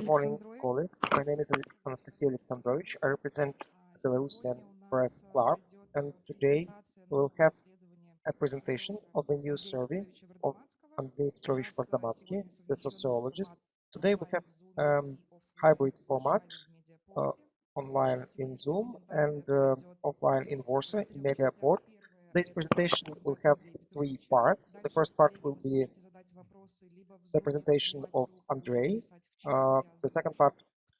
Good morning, colleagues. My name is Anastasia Alexandrovich. I represent Belarusian Press Club, and today we'll have a presentation of the new survey of Andrei Petrovich Vardomatsky, the sociologist. Today we have um, hybrid format, uh, online in Zoom and uh, offline in Warsaw in Mediaport. This presentation will have three parts. The first part will be the presentation of Andrei. Uh, the second part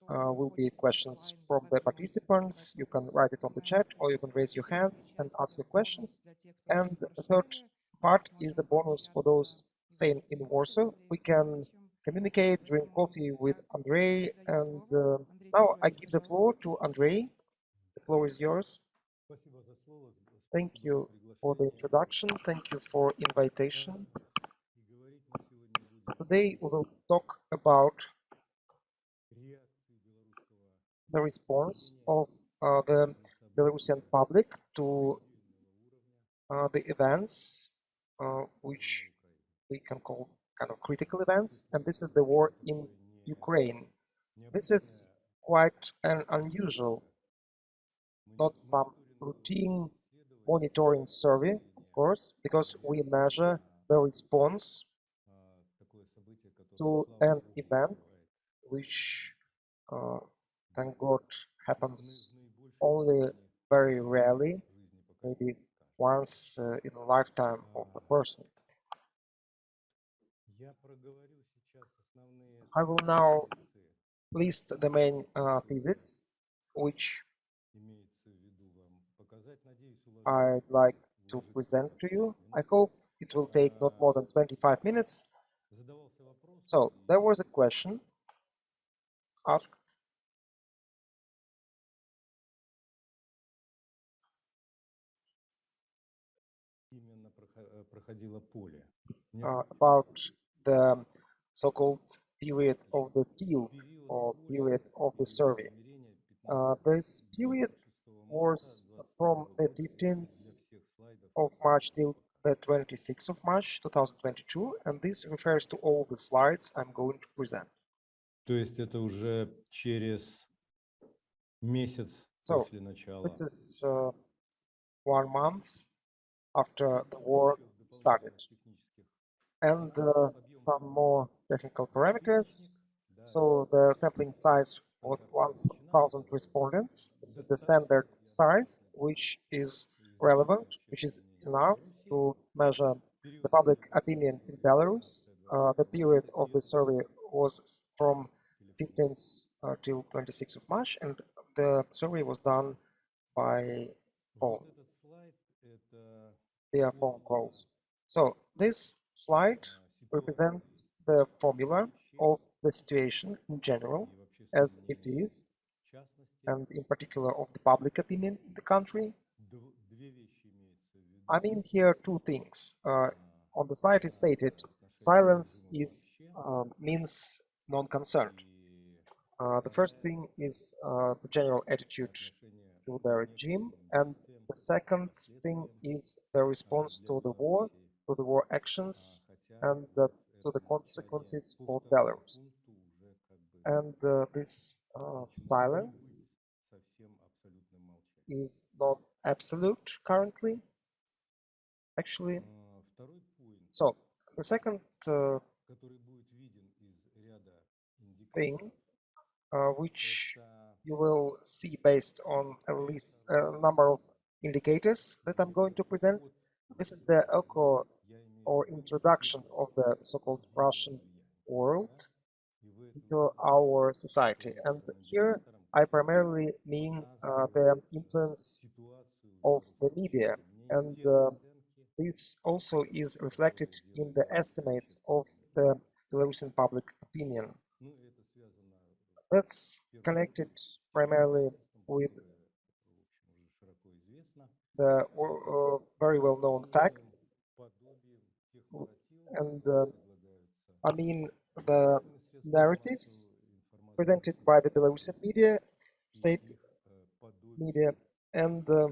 uh, will be questions from the participants. You can write it on the chat or you can raise your hands and ask your question. And the third part is a bonus for those staying in Warsaw. We can communicate, drink coffee with Andrei. And uh, now I give the floor to Andrei. The floor is yours. Thank you for the introduction. Thank you for invitation. Today we will talk about the response of uh, the Belarusian public to uh, the events uh, which we can call kind of critical events and this is the war in Ukraine. This is quite an unusual, not some routine monitoring survey, of course, because we measure the response to an event which uh, thank God happens only very rarely, maybe once uh, in a lifetime of a person. I will now list the main uh, thesis which I'd like to present to you. I hope it will take not more than 25 minutes. So there was a question asked. Uh, about the so-called period of the field or period of the survey. Uh, this period was from the 15th of March till the 26th of March 2022 and this refers to all the slides I'm going to present. То есть это уже через месяц So, после начала. This is uh, one month after the war started. And uh, some more technical parameters. So the sampling size was 1000 respondents. This is the standard size, which is relevant, which is enough to measure the public opinion in Belarus. Uh, the period of the survey was from 15th uh, till 26th of March, and the survey was done by phone, via phone calls. So this slide represents the formula of the situation in general as it is, and in particular of the public opinion in the country I mean here two things. Uh, on the slide is stated silence is uh, means non-concerned. Uh, the first thing is uh, the general attitude to the regime, and the second thing is the response to the war, to the war actions, and the, to the consequences for Belarus. And uh, this uh, silence is not absolute currently actually. So the second uh, thing uh, which you will see based on a list a uh, number of indicators that I'm going to present. This is the echo or introduction of the so-called Russian world into our society. And here I primarily mean uh, the influence of the media and uh, this also is reflected in the estimates of the Belarusian public opinion. That's connected primarily with the uh, very well-known fact, and uh, I mean the narratives presented by the Belarusian media, state media, and uh,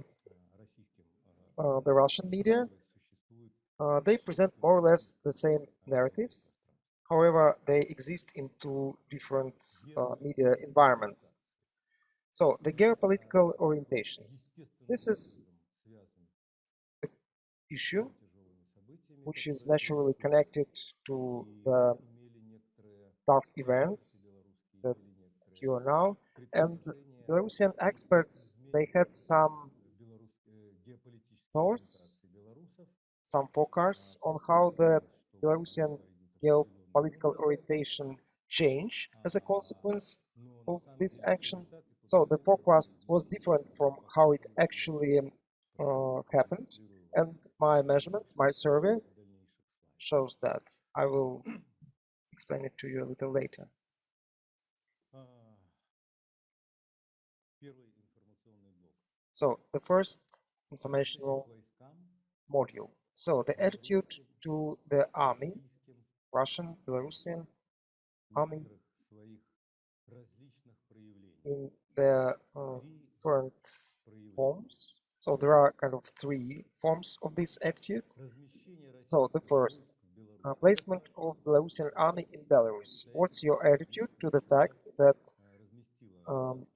uh the Russian media uh, they present more or less the same narratives. However, they exist in two different uh, media environments. So, the geopolitical orientations. This is an issue which is naturally connected to the tough events that occur now. And Belarusian experts, they had some thoughts some forecasts on how the Belarusian geopolitical orientation changed as a consequence of this action. So the forecast was different from how it actually um, uh, happened, and my measurements, my survey, shows that. I will explain it to you a little later. So the first informational module. So the attitude to the army, Russian, Belarusian army, in the uh, different forms. So there are kind of three forms of this attitude. So the first, uh, placement of Belarusian army in Belarus. What's your attitude to the fact that um,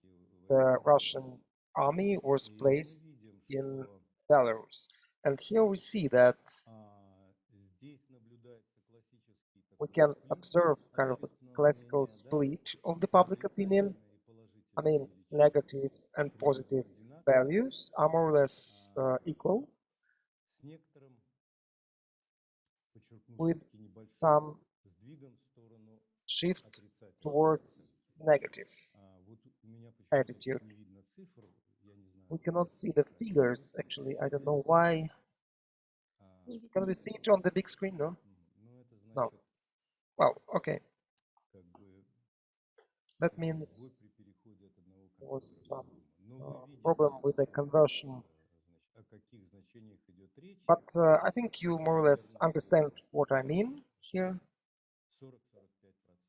the Russian army was placed in Belarus? And here we see that we can observe kind of a classical split of the public opinion. I mean, negative and positive values are more or less uh, equal, with some shift towards negative attitude we cannot see the figures, actually. I don't know why. Can we see it on the big screen, no? No. Well, okay. That means there was some uh, problem with the conversion. But uh, I think you more or less understand what I mean here.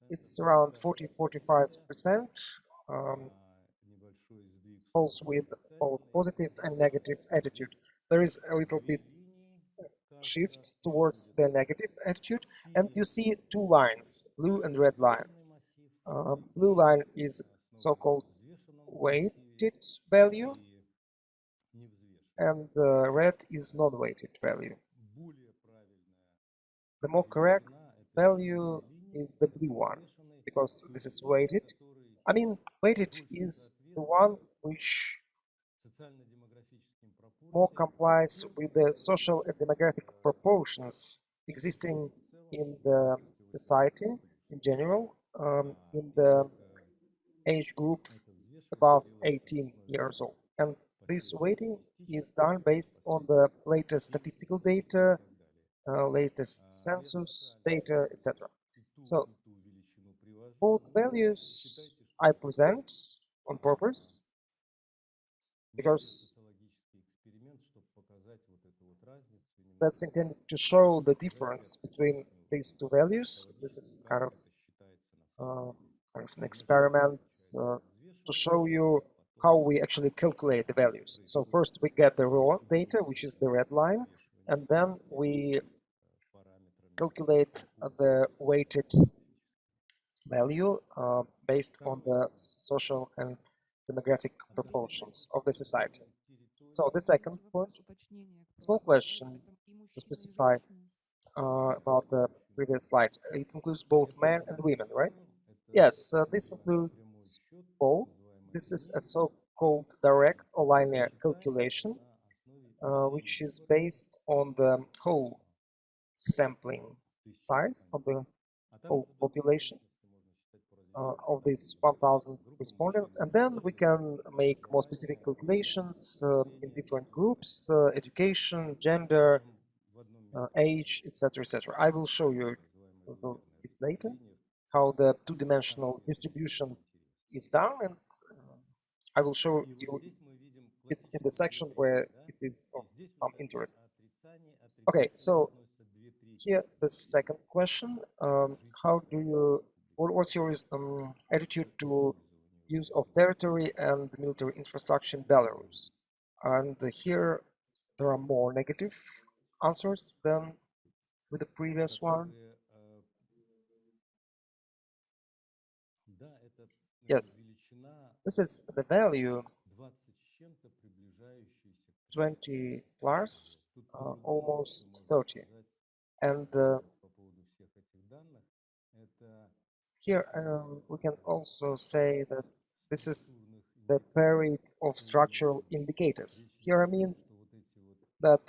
It's around 40-45%, um, falls with both positive and negative attitude. There is a little bit shift towards the negative attitude and you see two lines, blue and red line. Uh, blue line is so-called weighted value and uh, red is non-weighted value. The more correct value is the blue one, because this is weighted. I mean, weighted is the one which more complies with the social and demographic proportions existing in the society in general, um, in the age group above 18 years old. And this weighting is done based on the latest statistical data, uh, latest census data, etc. So both values I present on purpose because that's intended to show the difference between these two values. This is kind of, uh, kind of an experiment uh, to show you how we actually calculate the values. So first we get the raw data, which is the red line, and then we calculate the weighted value uh, based on the social and demographic proportions of the society. So the second point, small question to specify uh, about the previous slide. It includes both men and women, right? Yes, uh, this includes both. This is a so-called direct or linear calculation, uh, which is based on the whole sampling size of the whole population uh, of these 1000 respondents and then we can make more specific calculations uh, in different groups uh, education gender uh, age etc etc i will show you a bit later how the two-dimensional distribution is done and uh, i will show you it in the section where it is of some interest okay so here the second question um, how do you what, what's your um, attitude to use of territory and military infrastructure in Belarus? And here there are more negative answers than with the previous one? Yes, this is the value 20 plus, uh, almost 30. And uh, here um, we can also say that this is the period of structural indicators. Here I mean that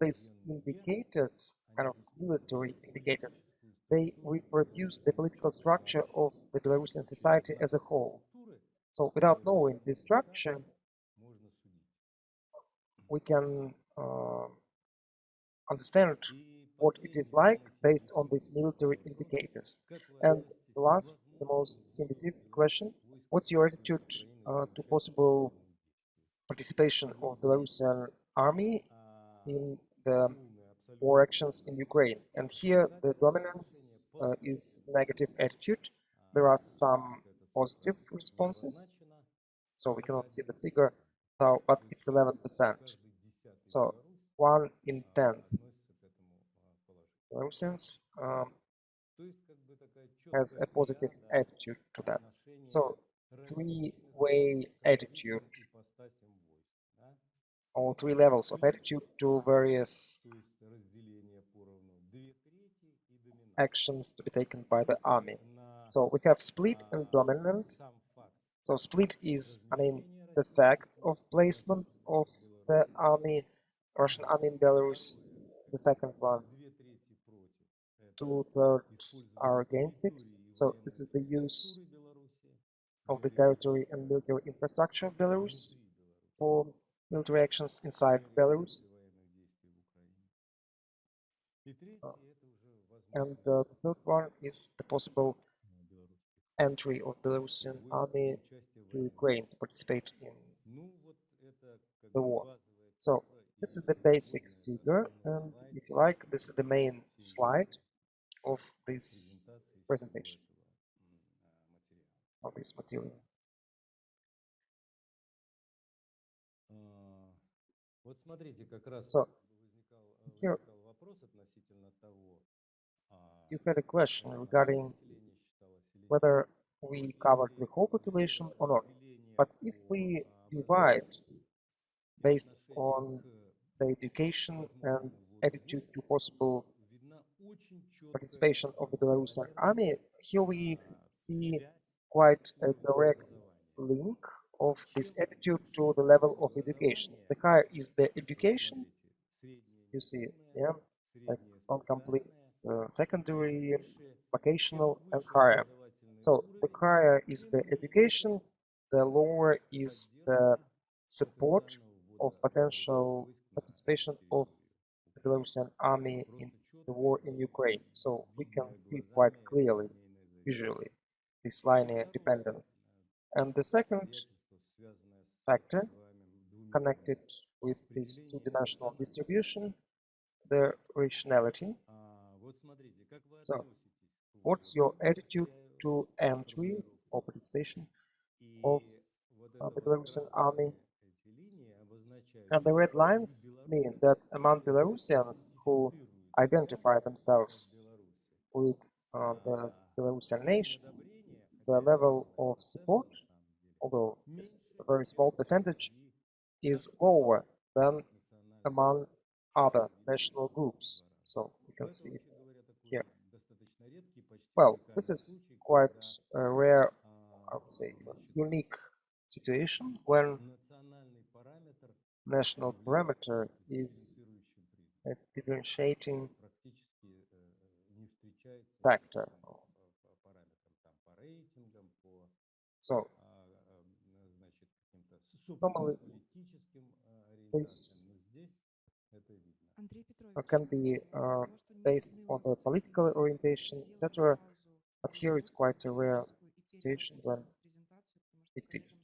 these indicators, kind of military indicators, they reproduce the political structure of the Belarusian society as a whole. So without knowing this structure, we can uh, understand what it is like based on these military indicators. And last, the most sensitive question, what's your attitude uh, to possible participation of Belarusian army in the war actions in Ukraine. And here the dominance uh, is negative attitude. There are some positive responses, so we cannot see the figure now, but it's 11%. So one in 10 Russians um, has a positive attitude to that. So three-way attitude all three levels of attitude to various actions to be taken by the army. So we have split and dominant. So split is, I mean, the fact of placement of the army, Russian army in Belarus. The second one, two thirds are against it. So this is the use of the territory and military infrastructure of Belarus for military actions inside Belarus. Uh, and uh, the third one is the possible entry of Belarusian army to Ukraine to participate in the war. So this is the basic figure, and if you like, this is the main slide of this presentation, of this material. Вот смотрите, как раз So возникал, э, here возникал вопрос относительно того, а, you had a question а, regarding население считалось или нет. whether we covered the whole population or not. Разделение But if по we а, divide образованию и based отношение on к the education and возможному вводу attitude войск, to possible видна очень четкая participation of the Belarusian army, here we а, see связь quite с a уровнем direct образования. link of this attitude to the level of education. The higher is the education, you see, yeah, like on complete uh, secondary, vocational and higher. So the higher is the education, the lower is the support of potential participation of the Belarusian army in the war in Ukraine. So we can see quite clearly, visually, this linear dependence. And the second factor connected with this two-dimensional distribution, the rationality. So, what's your attitude to entry or participation of uh, the Belarusian army? And the red lines mean that among Belarusians who identify themselves with uh, the Belarusian nation, the level of support although this is a very mm. small percentage, is lower than among other national groups. So we can see it here. Well, this is quite a rare, I would say, unique situation when national parameter is a differentiating factor. So can be uh, based on the political orientation, etc. But here it's quite a rare situation when it is.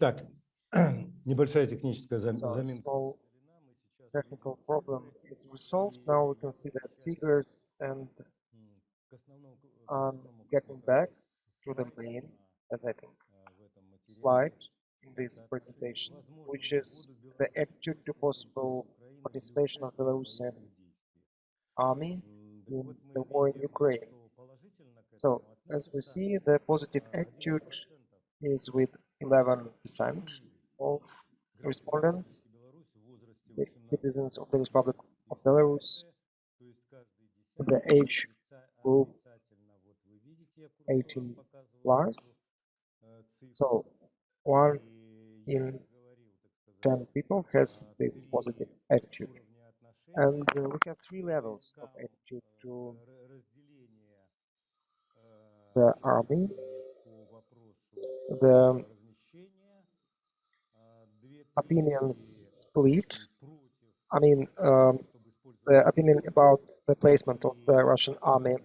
Так, небольшая техническая зам- So a заминка. small удалена. Мы сейчас technical увидим problem цифры, is resolved. Now we can see that figures and м, к основному- к um, основному getting какой-то back to the слайду main, на, as I think, а, в этом материале. slide in this presentation, which is the attitude to possible participation of Belarusian army in the war in Ukraine. So, as we see, the positive attitude is with 11% of respondents, citizens of the Republic of Belarus, the age group 18 plus. So, one in 10 people has this positive attitude. And uh, we have three levels of attitude to the army. The opinions split. I mean, um, the opinion about the placement of the Russian army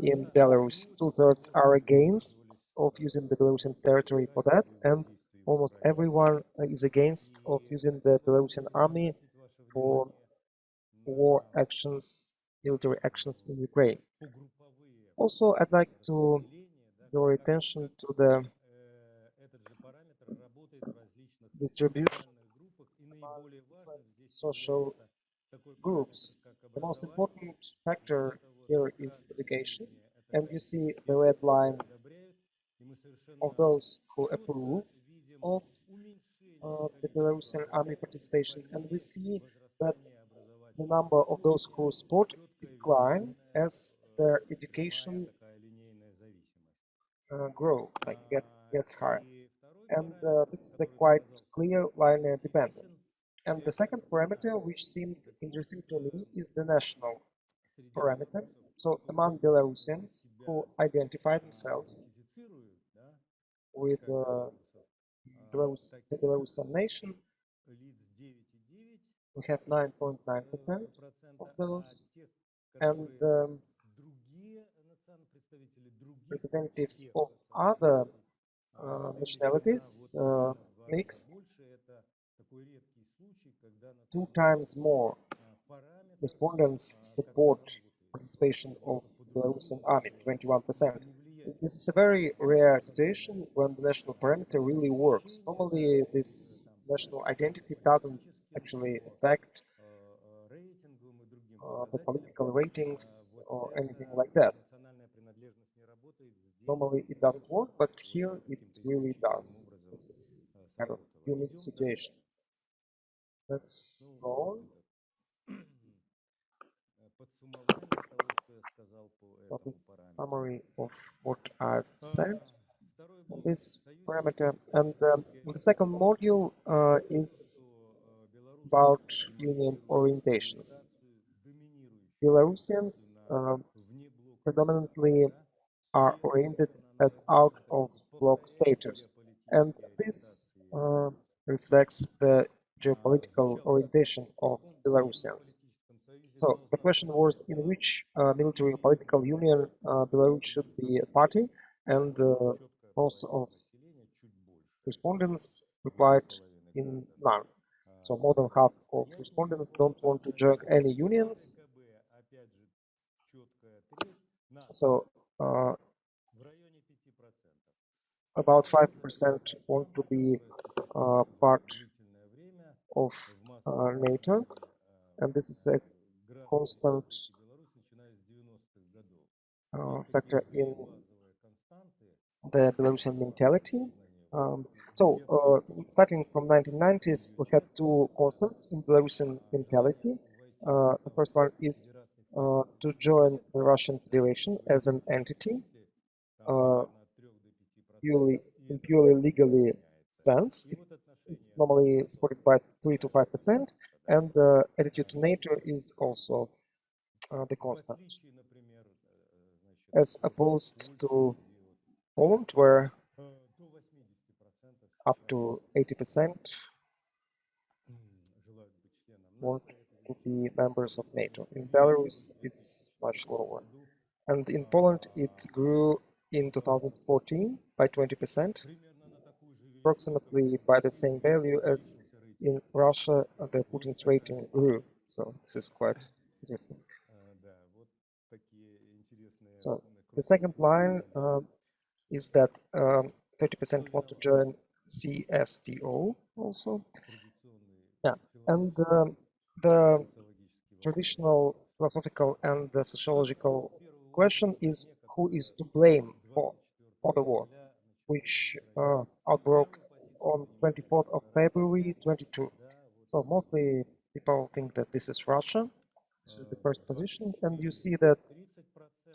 in Belarus, two-thirds are against of using the Belarusian territory for that, and almost everyone is against of using the Belarusian army for war actions, military actions in Ukraine. Also, I'd like to draw your attention to the distribution social groups. The most important factor here is education, and you see the red line of those who approve of uh, the Belarusian army participation, and we see that the number of those who support decline as their education uh, grow, like get gets higher, and uh, this is the quite clear linear dependence. And the second parameter, which seemed interesting to me, is the national parameter. So among Belarusians who identify themselves with uh, The Belarusian nation, we have 9.9% of those, and um, representatives of other uh, nationalities uh, mixed two times more respondents support participation of Belarusian army, 21%. This is a very rare situation when the national parameter really works. Normally, this national identity doesn't actually affect uh, the political ratings or anything like that. Normally, it doesn't work, but here it really does. This is kind of unique situation. Let's go on. That is summary of what I've said on this parameter. And um, the second module uh, is about union orientations. Belarusians uh, predominantly are oriented at out of block status, and this uh, reflects the geopolitical orientation of Belarusians. So the question was in which uh, military political union uh, Belarus should be a party, and uh, most of respondents replied in none. So more than half of respondents don't want to join any unions. So uh, about 5% want to be uh, part of uh, NATO, and this is a constant uh, factor in the Belarusian mentality. Um, so, uh, starting from 1990s, we had two constants in Belarusian mentality. Uh, the first one is uh, to join the Russian Federation as an entity, uh, purely in purely legally sense. It, it's normally supported by three to five percent, and the attitude to NATO is also uh, the constant, as opposed to Poland, where up to 80% want to be members of NATO. In Belarus, it's much lower. And in Poland, it grew in 2014 by 20%, approximately by the same value as in Russia, the Putin's rating grew. So this is quite interesting. So the second line uh, is that 30% um, want to join CSTO also. Yeah, and um, the traditional philosophical and the sociological question is who is to blame for, for the war, which uh, outbroke on 24th of February 22. So mostly people think that this is Russia. This is the first position, and you see that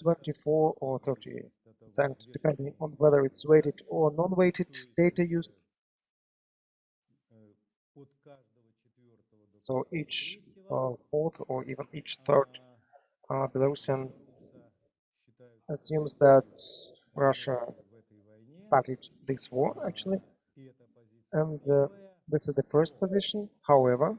24 or 30 percent, depending on whether it's weighted or non-weighted data used. So each uh, fourth or even each third uh, Belarusian assumes that Russia started this war actually, and uh, this is the first position. However,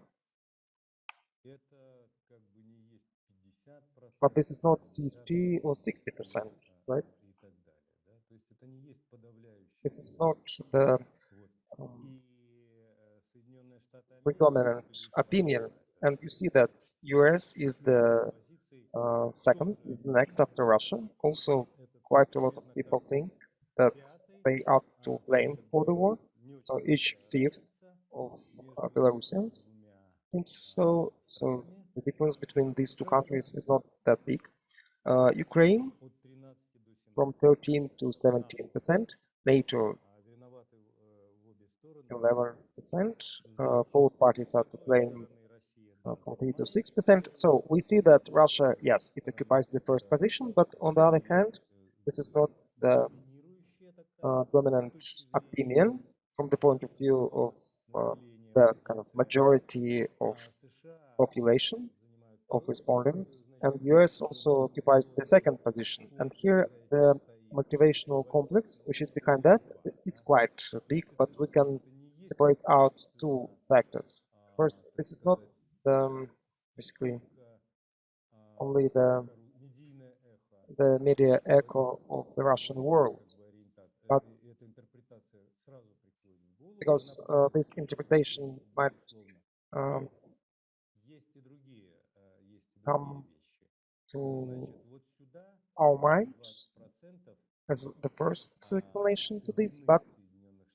but this is not 50 or 60 percent, right? This is not the um, predominant opinion, and you see that US is the uh, second, is the next after Russia. Also, quite a lot of people think that they are to blame for the war. So each fifth of uh, Belarusians thinks so. So the difference between these two countries is not that big. Uh, Ukraine from 13 to 17 percent, NATO 11 percent. Uh, both parties are to blame uh, from 3 to 6 percent. So we see that Russia, yes, it occupies the first position, but on the other hand, this is not the uh, dominant opinion from the point of view of uh, the kind of majority of population of respondents and the US also occupies the second position. And here the motivational complex which is behind that it's quite big but we can separate out two factors. First this is not the um, basically only the the media echo of the Russian world but because uh, this interpretation might um, come to our mind as the first explanation to this, but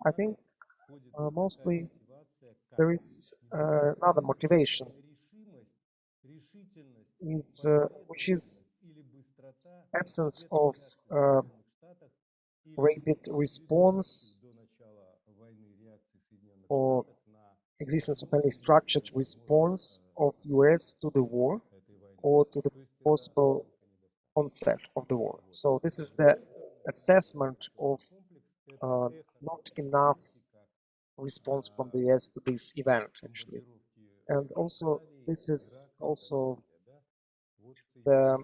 I think uh, mostly there is uh, another motivation, is uh, which is absence of uh, rapid response or existence of any structured response of US to the war or to the possible onset of the war. So this is the assessment of uh, not enough response from the US to this event actually. And also this is also the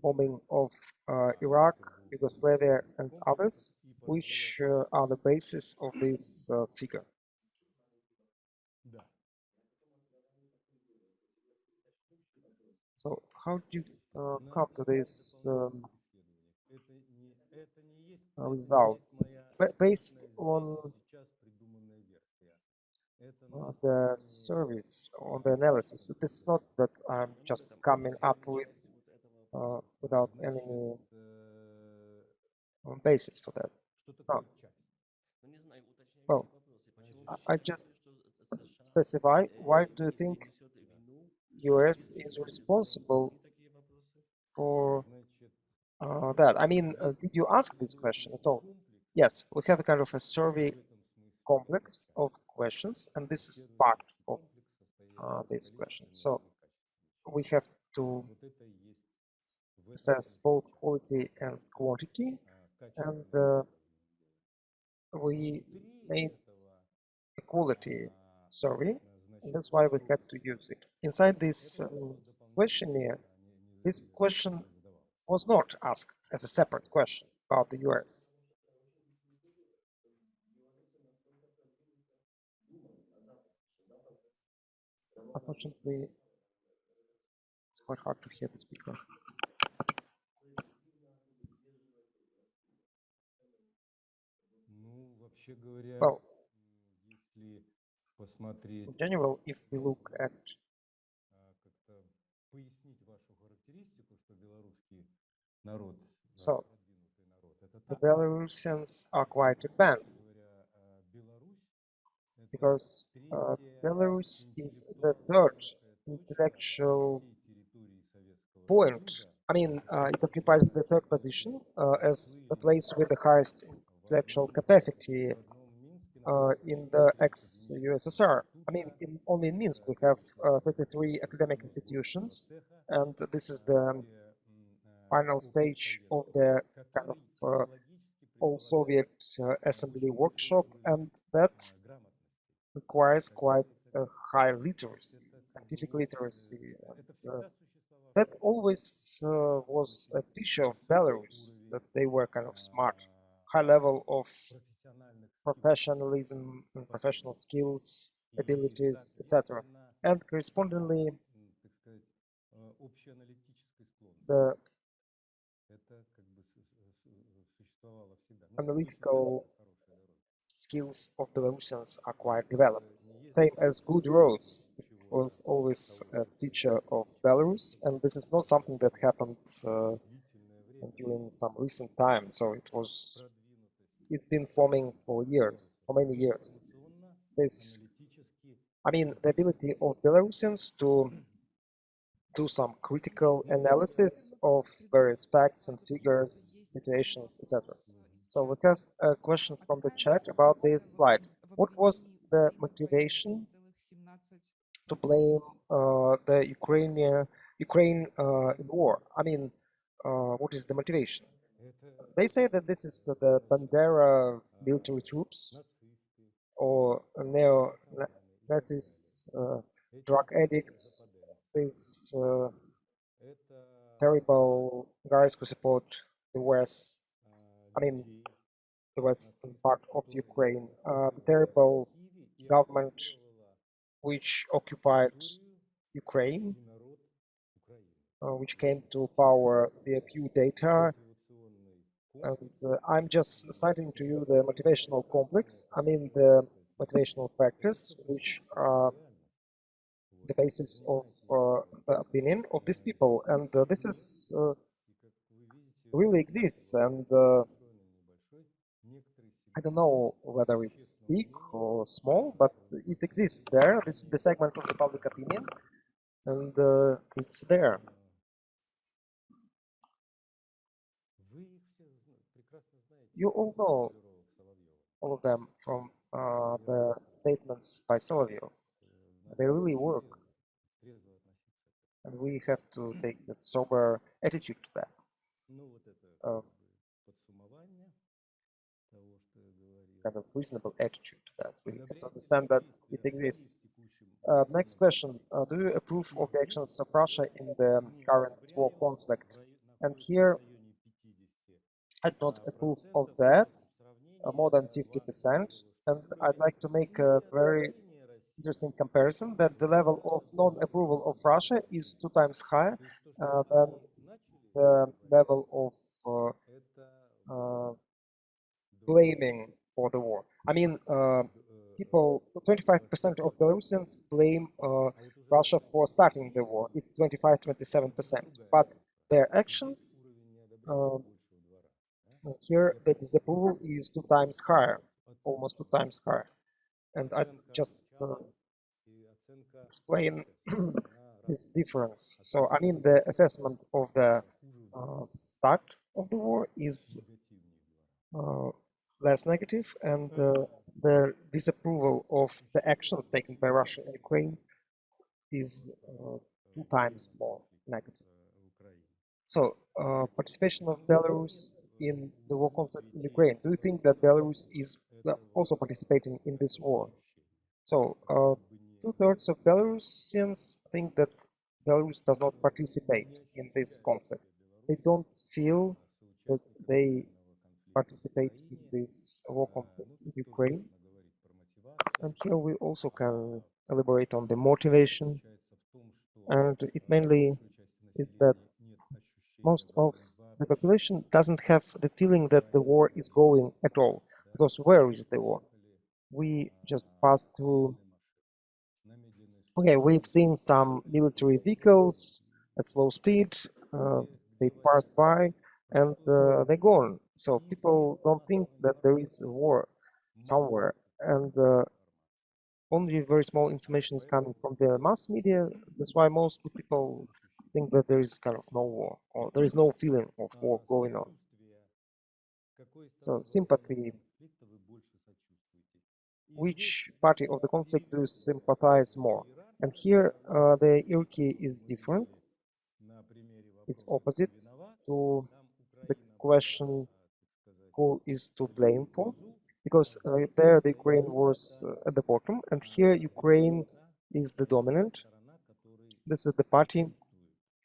bombing of uh, Iraq, Yugoslavia and others, which uh, are the basis of this uh, figure. So how do you uh, come to this um, results? Based on uh, the service, on the analysis, it is not that I'm just coming up with uh, without any basis for that. No. Well, I just specify why do you think US is responsible for uh, that. I mean, uh, did you ask this question at all? Yes, we have a kind of a survey complex of questions, and this is part of uh, this question. So we have to assess both quality and quantity, and uh, we made a quality survey and that's why we had to use it. Inside this um, questionnaire, this question was not asked as a separate question about the US. Unfortunately, it's quite hard to hear the speaker. Well, general, if we look at so the Belarusians are quite advanced. because uh, Belarus is the third intellectual point. I mean, uh, it occupies the third position uh, as the place with the highest intellectual capacity uh, in the ex-USSR. I mean, in, only in Minsk we have uh, 33 academic institutions, and this is the final stage of the kind of uh, all Soviet uh, assembly workshop, and that requires quite a high literacy, scientific literacy. And, uh, that always uh, was a feature of Belarus, that they were kind of smart, high level of professionalism and professional skills, abilities, etc. And correspondingly, the analytical skills of Belarusians are quite developed. Same as good roads was always a feature of Belarus, and this is not something that happened uh, during some recent time. So it was, it's been forming for years, for many years. This, I mean, the ability of Belarusians to do some critical analysis of various facts and figures, situations, etc. So we have a question from the chat about this slide. What was the motivation to blame uh, the Ukrainian Ukraine uh, in war? I mean, uh, what is the motivation? They say that this is the Bandera military troops or neo-Nazists, uh, drug addicts, these uh, terrible guys who support the West. I mean, the western part of Ukraine. Uh, the terrible government which occupied Ukraine, uh, which came to power via coup d'etat. And uh, I'm just citing to you the motivational complex, I mean the motivational factors which are the basis of uh, the opinion of these people. And uh, this is uh, really exists and I don't know whether it's big or small, but it exists there. This is the segment of the public opinion, and uh, it's there. You all know all of them from uh, the statements by Solovyov. They really work. And we have to take a sober attitude to that. Uh, kind of reasonable attitude to that. We have to understand that it exists. Uh, next question. Uh, do you approve of the actions of Russia in the current war conflict? And here, I don't approve of that, uh, more than 50%. And I'd like to make a very interesting comparison that the level of non-approval of Russia is two times higher uh, than the level of uh, uh, blaming for the war. I mean, uh, people, 25% of Belarusians blame uh, Russia for starting the war. It's 25, 27%. But their actions, uh, here the disapproval is two times higher, almost two times higher. And I just uh, explain this difference. So, I mean, the assessment of the uh, start of the war is uh, less negative and uh, the disapproval of the actions taken by Russia and Ukraine is uh, two times more negative. So, uh, participation of Belarus in the war conflict in Ukraine. Do you think that Belarus is also participating in this war? So, uh, two-thirds of Belarusians think that Belarus does not participate in this conflict. They don't feel that they participate in this war conflict in Ukraine. And here we also can elaborate on the motivation. And it mainly is that most of the population doesn't have the feeling that the war is going at all. Because where is the war? We just passed through... Okay, we've seen some military vehicles at slow speed. Uh, they passed by and uh, they're gone. So people don't think that there is a war somewhere, and uh, only very small information is coming from the mass media. That's why most people think that there is kind of no war, or there is no feeling of war going on. So sympathy, which party of the conflict do you sympathize more? And here uh, the Irki is different. It's opposite to the question who is to blame for, because uh, there the Ukraine was uh, at the bottom, and here Ukraine is the dominant. This is the party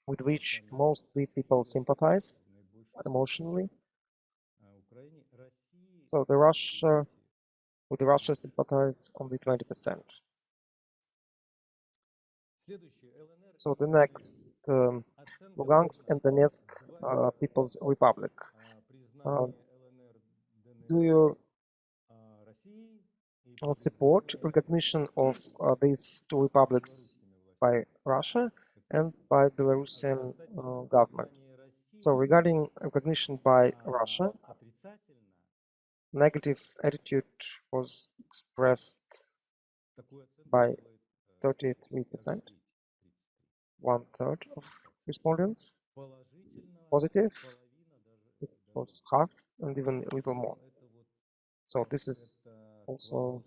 with which most people sympathize emotionally. So the Russia, with the Russia sympathize only 20%. So the next, um, Lugansk and Donetsk uh, People's Republic. Uh, do you support recognition of uh, these two republics by Russia and by Belarusian uh, government. So regarding recognition by Russia, negative attitude was expressed by 33%, one third of respondents. Positive, it was half and even a little more. So this is also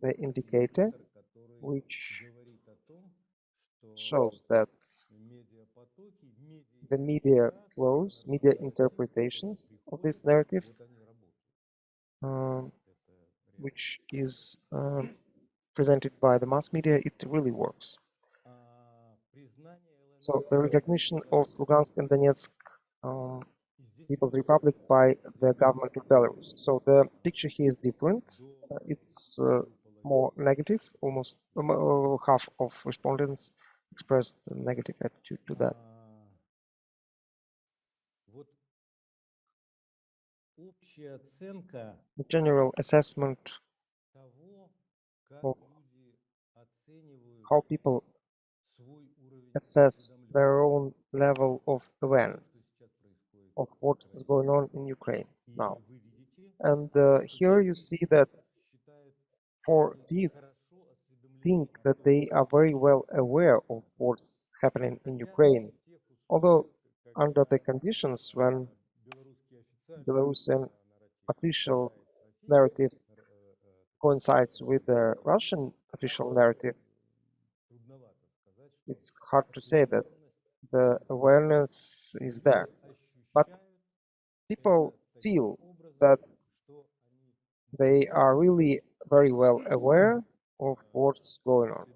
the indicator which shows that the media flows, media interpretations of this narrative, um, which is uh, presented by the mass media, it really works. So the recognition of Lugansk and Donetsk um, People's Republic by the government of Belarus. So the picture here is different. Uh, it's uh, more negative, almost uh, half of respondents express the negative attitude to that. The general assessment of how people assess their own level of awareness of what is going on in Ukraine now. And uh, here you see that for deeds think that they are very well aware of what's happening in Ukraine, although under the conditions when Belarusian official narrative coincides with the Russian official narrative, it's hard to say that the awareness is there. But people feel that they are really very well aware of what's going on.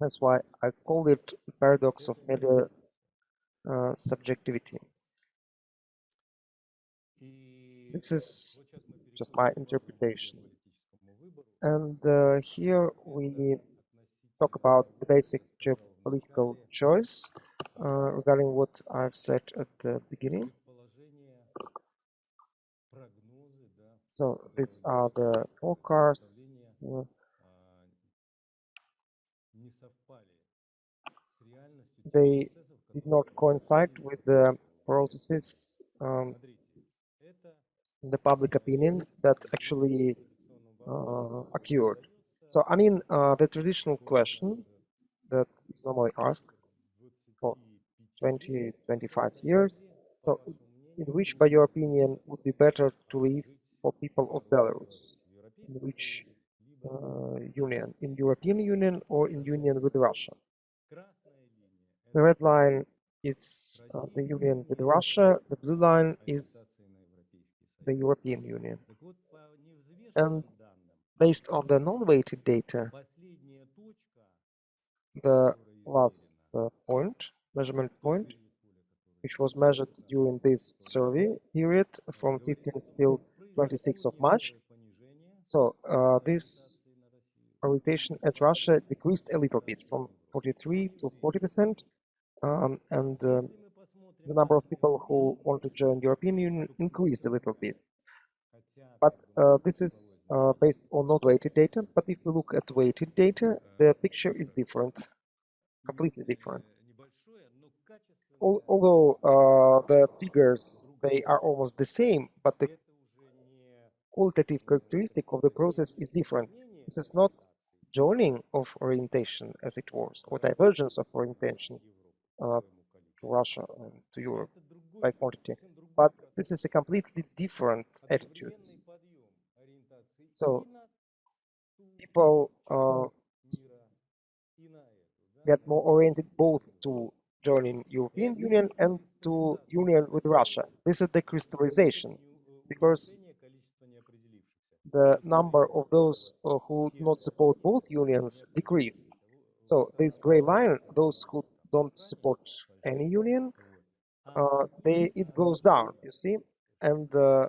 That's why I call it paradox of media uh, subjectivity. This is just my interpretation. And uh, here we talk about the basic geopolitical choice uh, regarding what I've said at the beginning. So these are the forecasts. They did not coincide with the processes um, the public opinion that actually uh, occurred. So, I mean, uh, the traditional question that is normally asked for 20, 25 years, so in which, by your opinion, would be better to live for people of Belarus? In which uh, union? In European Union or in union with Russia? The red line is uh, the union with Russia. The blue line is the European Union. And based on the non-weighted data, the last uh, point, measurement point, which was measured during this survey period from 15th till 26th of March. So uh, this orientation at Russia decreased a little bit from 43 to 40 percent, um, and uh, the number of people who want to join European Union increased a little bit. But uh, this is uh, based on not weighted data. But if we look at weighted data, the picture is different, completely different. Although uh, the figures they are almost the same, but the qualitative characteristic of the process is different. This is not joining of orientation as it was, or divergence of orientation uh, to Russia and to Europe by quantity. But this is a completely different attitude. So people uh, get more oriented both to joining European Union and to union with Russia. This is the crystallization because the number of those uh, who do not support both unions decrease. So this gray line, those who don't support any union, uh, they it goes down, you see, and uh,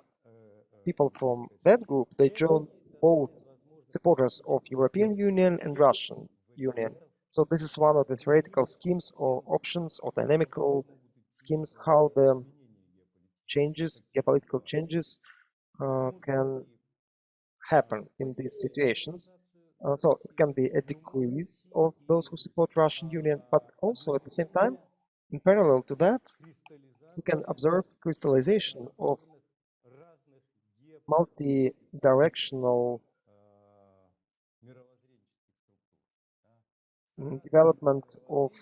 people from that group they join both supporters of European Union and Russian Union. So this is one of the theoretical schemes or options or dynamical schemes how the changes, geopolitical changes, uh, can happen in these situations. Uh, so it can be a decrease of those who support Russian Union, but also at the same time, in parallel to that, we can observe crystallization of multi-directional mm, development of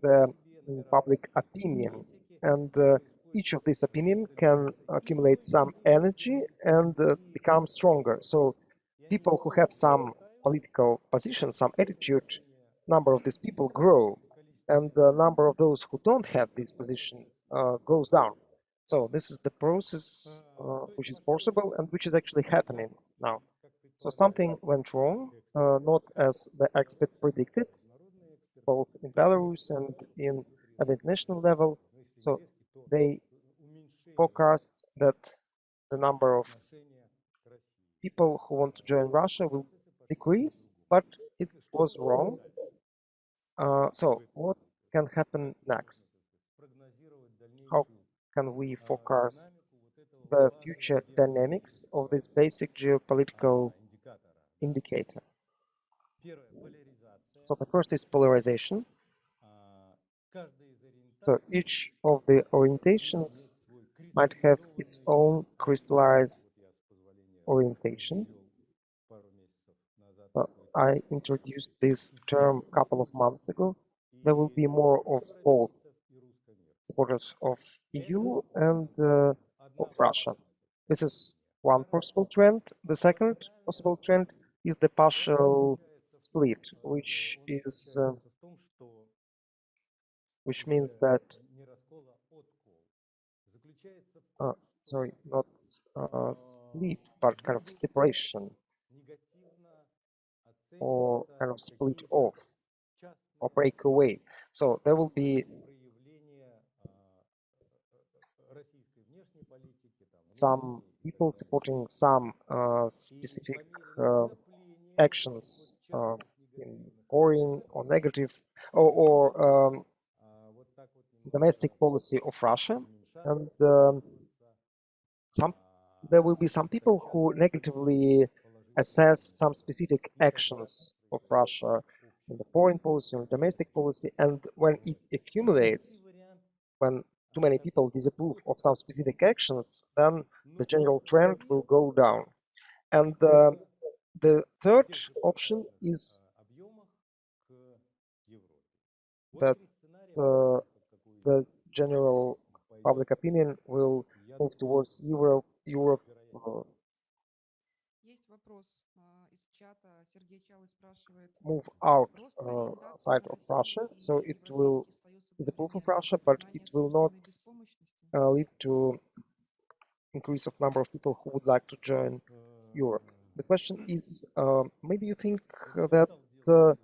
the public opinion and uh, each of these opinion can accumulate some energy and uh, become stronger. So people who have some political position some attitude number of these people grow and the number of those who don't have this position uh, goes down. So this is the process uh, which is possible and which is actually happening now. So something went wrong uh, not as the expert predicted both in Belarus and in at the international level. So they forecast that the number of people who want to join Russia will decrease, but it was wrong. Uh, so what can happen next? How can we forecast the future dynamics of this basic geopolitical indicator? So the first is polarization. So each of the orientations might have its own crystallized orientation. Uh, I introduced this term a couple of months ago. There will be more of both supporters of EU and uh, of Russia. This is one possible trend. The second possible trend is the partial split, which is uh, which means that uh, sorry, not uh, split, but kind of separation. or kind of split off or break away. So there will be some people supporting some uh, specific uh, actions uh, in foreign or negative or, or um, domestic policy of Russia. And um, some there will be some people who negatively assess some specific actions of Russia in the foreign policy or domestic policy. And when it accumulates when too many people disapprove of some specific actions then the general trend will go down. And uh, the third option is that uh, the general public opinion will move towards Europe, Europe uh, move out uh, side of Russia, so it will is a proof of Russia, but it will not uh, lead to increase of number of people who would like to join Europe. The question is, uh, maybe you think that uh,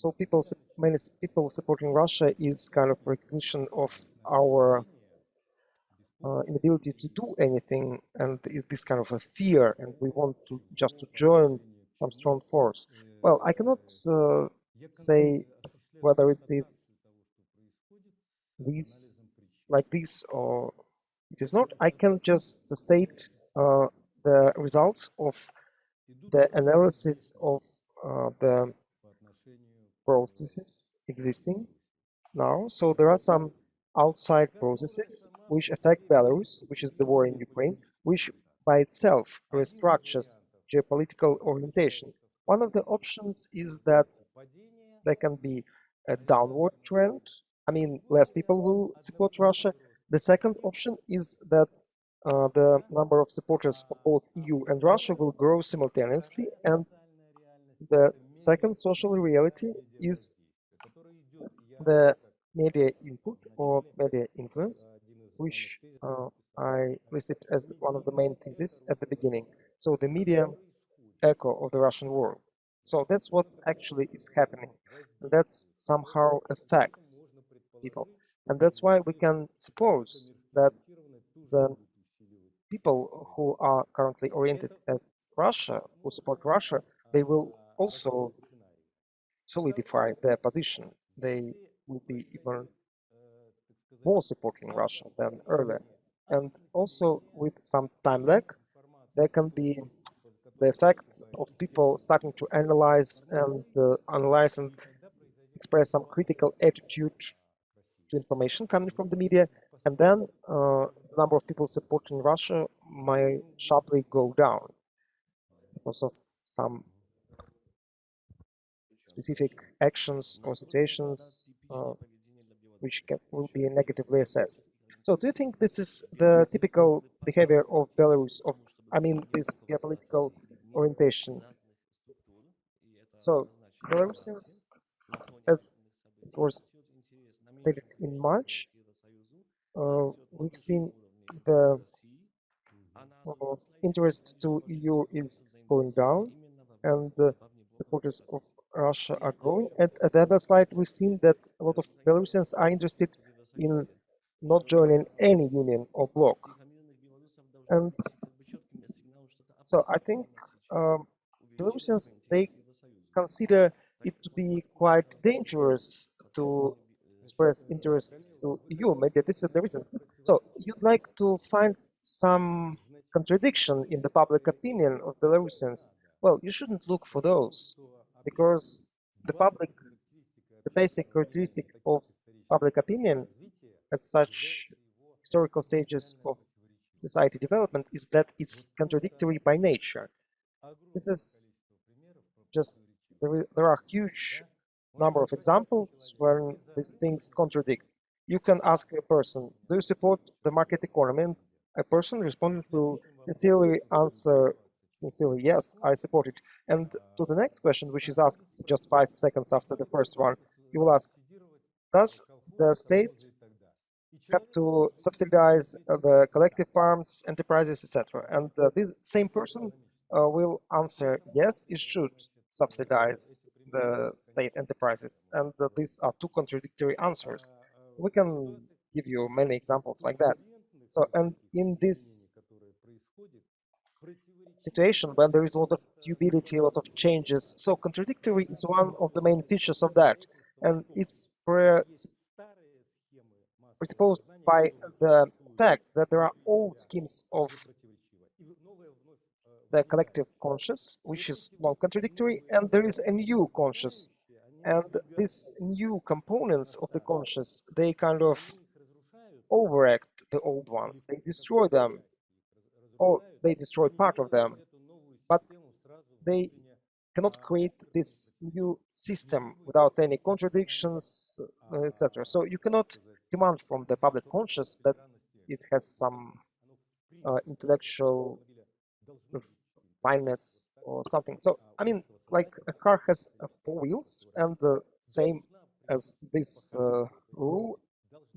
so people, many people supporting Russia is kind of recognition of our uh, inability to do anything, and this kind of a fear, and we want to just to join some strong force. Well, I cannot uh, say whether it is this like this or it is not. I can just state uh, the results of the analysis of uh, the processes existing now. So there are some outside processes which affect Belarus, which is the war in Ukraine, which by itself restructures geopolitical orientation. One of the options is that there can be a downward trend. I mean, less people will support Russia. The second option is that uh, the number of supporters of both EU and Russia will grow simultaneously. And the second social reality is the media input or media influence, which uh, I listed as one of the main theses at the beginning. So the media echo of the Russian world. So that's what actually is happening. And that's somehow affects people. And that's why we can suppose that the people who are currently oriented at Russia, who support Russia, they will also solidify their position. They will be even more supporting Russia than earlier. And also with some time lag, there can be the effect of people starting to analyze and uh, analyze and express some critical attitude to information coming from the media, and then uh, the number of people supporting Russia might sharply go down because of some specific actions or situations uh, which can, will be negatively assessed. So do you think this is the typical behavior of Belarus, of I mean this geopolitical orientation? So Belarusians, as it was stated in March, uh, we've seen the uh, interest to EU is going down and the supporters of Russia are growing. And at the other slide, we've seen that a lot of Belarusians are interested in not joining any union or bloc. And so I think um, Belarusians, they consider it to be quite dangerous to express interest to EU. Maybe this is the reason. So you'd like to find some contradiction in the public opinion of Belarusians. Well, you shouldn't look for those because the public, the basic characteristic of public opinion at such historical stages of society development is that it's contradictory by nature. This is just, there, there are huge number of examples where these things contradict. You can ask a person, do you support the market economy? And a person responding will sincerely answer sincerely, yes, I support it. And to the next question, which is asked just five seconds after the first one, you will ask, does the state have to subsidize the collective farms, enterprises, etc.? And uh, this same person uh, will answer, yes, it should subsidize the state enterprises. And uh, these are two contradictory answers. We can give you many examples like that. So, and in this situation when there is a lot of tubility, a lot of changes. So contradictory is one of the main features of that. And it's presupposed by the fact that there are old schemes of the collective conscious, which is non-contradictory, and there is a new conscious. And these new components of the conscious, they kind of overact the old ones. They destroy them or they destroy part of them, but they cannot create this new system without any contradictions, uh, etc. So you cannot demand from the public conscious that it has some uh, intellectual fineness or something. So, I mean, like a car has uh, four wheels and the same as this uh, rule,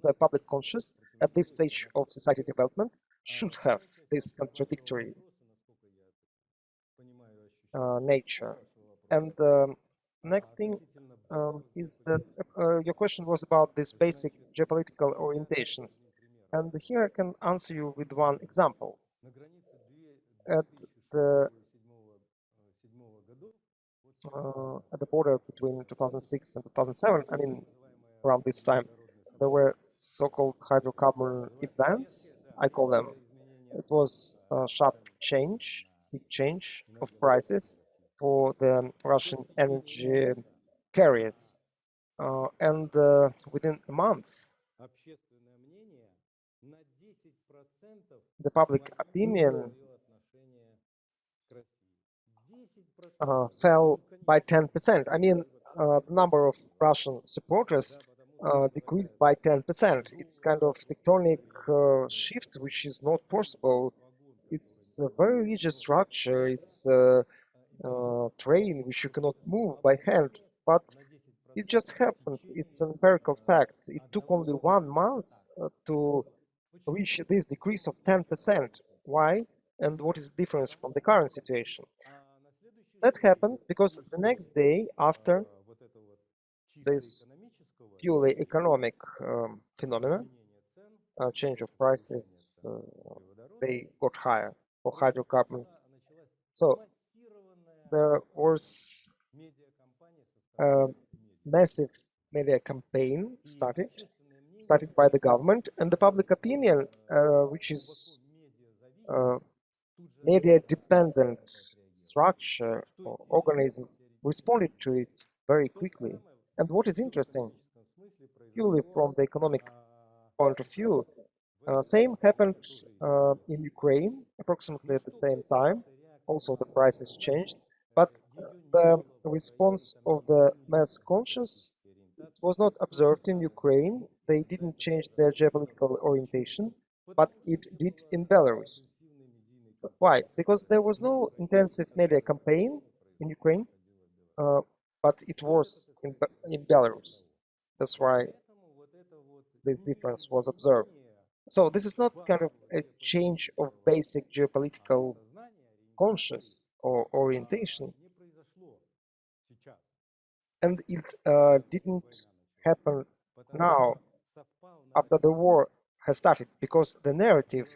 the public conscious at this stage of society development should have this contradictory uh, nature. And um, next thing um, is that uh, your question was about these basic geopolitical orientations. And here I can answer you with one example. At the uh, at the border between 2006 and 2007, I mean, around this time, there were so-called hydrocarbon events I call them. It was a sharp change, steep change of prices for the Russian energy carriers. Uh, and uh, within a month, the public opinion uh, fell by 10%. I mean, uh, the number of Russian supporters uh, decreased by 10%. It's kind of tectonic uh, shift, which is not possible. It's a very rigid structure. It's a, a train which you cannot move by hand, but it just happened. It's an empirical fact. It took only one month uh, to reach this decrease of 10%. Why? And what is the difference from the current situation? That happened because the next day after this purely economic um, phenomena, uh, change of prices, uh, they got higher for hydrocarbons. So there was a massive media campaign started, started by the government and the public opinion, uh, which is uh, media dependent structure or organism responded to it very quickly. And what is interesting, purely from the economic point of view, uh, same happened uh, in Ukraine approximately at the same time. Also, the prices changed, but the response of the mass conscious was not observed in Ukraine. They didn't change their geopolitical orientation, but it did in Belarus. Why? Because there was no intensive media campaign in Ukraine, uh, but it was in, in Belarus. That's why this difference was observed. So this is not kind of a change of basic geopolitical conscious or orientation. And it uh, didn't happen now after the war has started because the narrative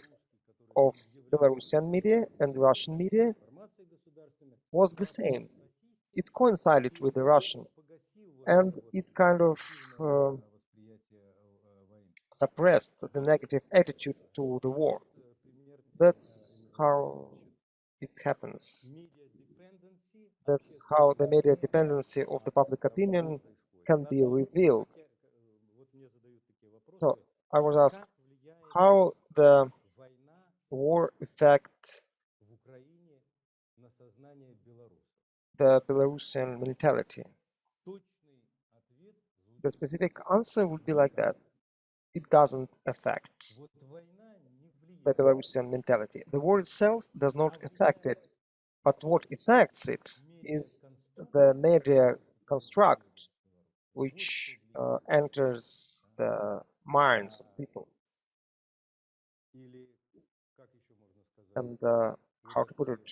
of Belarusian media and Russian media was the same. It coincided with the Russian and it kind of uh, suppressed the negative attitude to the war. That's how it happens. That's how the media dependency of the public opinion can be revealed. So I was asked how the war affect the Belarusian mentality. The specific answer would be like that. It doesn't affect the Belarusian mentality. The war itself does not affect it, but what affects it is the media construct which uh, enters the minds of people. And uh, how to put it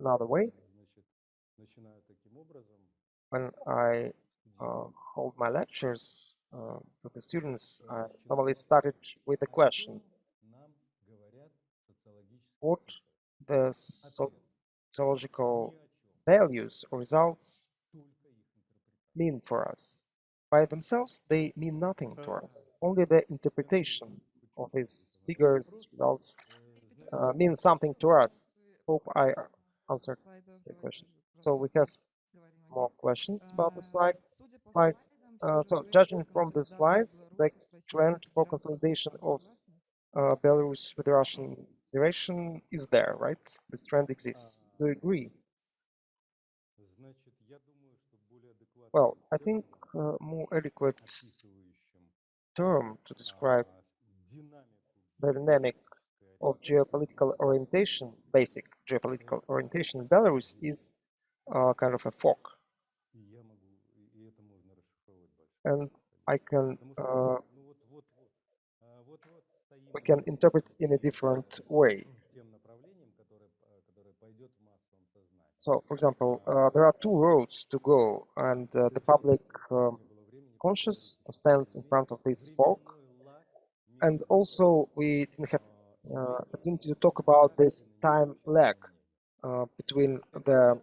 another way, when I hold my lectures uh, to the students, I normally started with a question. What the sociological values or results mean for us? By themselves, they mean nothing to us. Only the interpretation of these figures, results, uh, means something to us. Hope I answered the question. So we have more questions about the slide slides. Uh, so judging from the slides, the trend for consolidation of uh, Belarus with Russian Federation is there, right? This trend exists. Do you agree? Well, I think uh, more adequate term to describe the dynamic of geopolitical orientation, basic geopolitical orientation in Belarus is uh, kind of a fog. And I can, uh, we can interpret in a different way. So, for example, uh, there are two roads to go, and uh, the public um, conscious stands in front of this fork. And also, we didn't have uh, opportunity to talk about this time lag uh, between the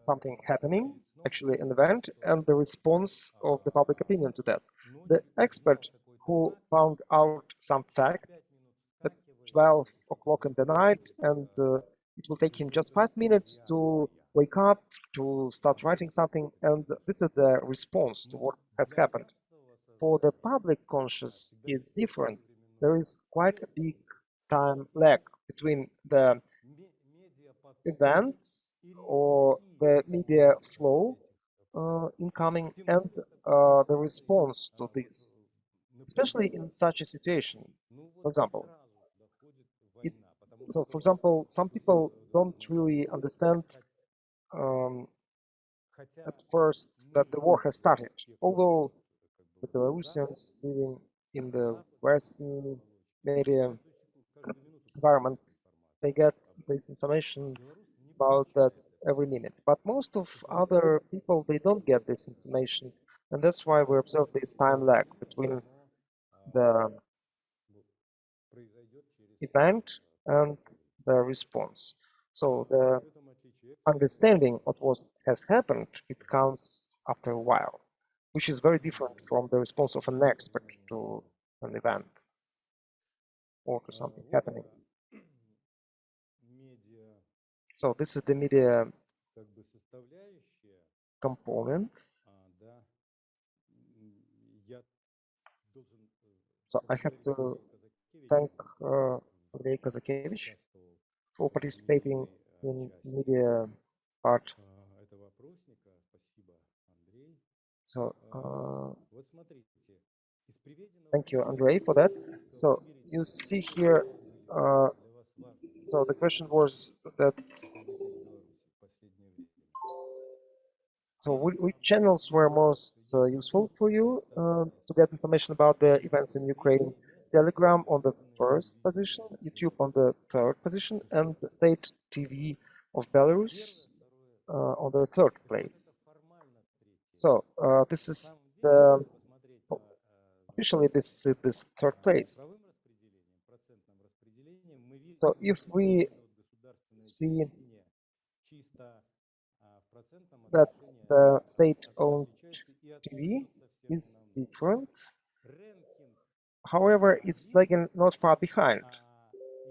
something happening, actually an event, and the response of the public opinion to that. The expert who found out some facts at 12 o'clock in the night and uh, it will take him just five minutes to wake up, to start writing something, and this is the response to what has happened. For the public conscious, it's different. There is quite a big time lag between the event or the media flow uh, incoming and uh, the response to this, especially in such a situation. For example, it- So, for example, some people don't really understand um, at first that the war has started, although the Belarusians living in the Western media environment, they get this information about that every minute. But most of other people, they don't get this information, and that's why we observe this time lag between the event and the response. So the understanding of what has happened, it comes after a while, which is very different from the response of an expert to an event or to something happening. So this is the media component. So I have to thank uh, Andrei Kazakevich for participating in media part. So uh, thank you, Andrei, for that. So you see here uh, so the question was that. So which channels were most uh, useful for you uh, to get information about the events in Ukraine? Telegram on the first position, YouTube on the third position, and the state TV of Belarus uh, on the third place. So uh, this is the officially this this third place. So if we see that the state-owned TV is different, however, it's lagging not far behind.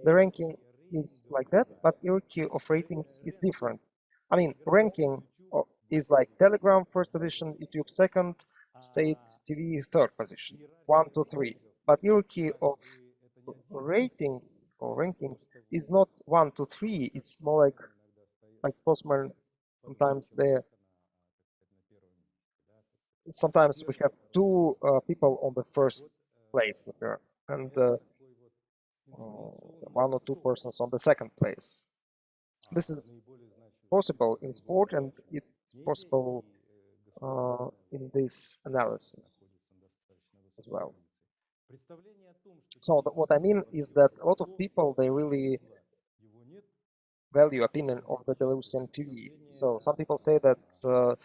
The ranking is like that, but hierarchy of ratings is different. I mean, ranking is like Telegram first position, YouTube second, State TV third position, one, two, three. But hierarchy of ratings or rankings is not one to three. It's more like like spokesman. Sometimes the sometimes we have two uh, people on the first place there, and uh, uh, one or two persons on the second place. This is possible in sport, and it's possible uh, in this analysis as well. So what I mean is that a lot of people they really value opinion of the Belarusian TV. So some people say that uh,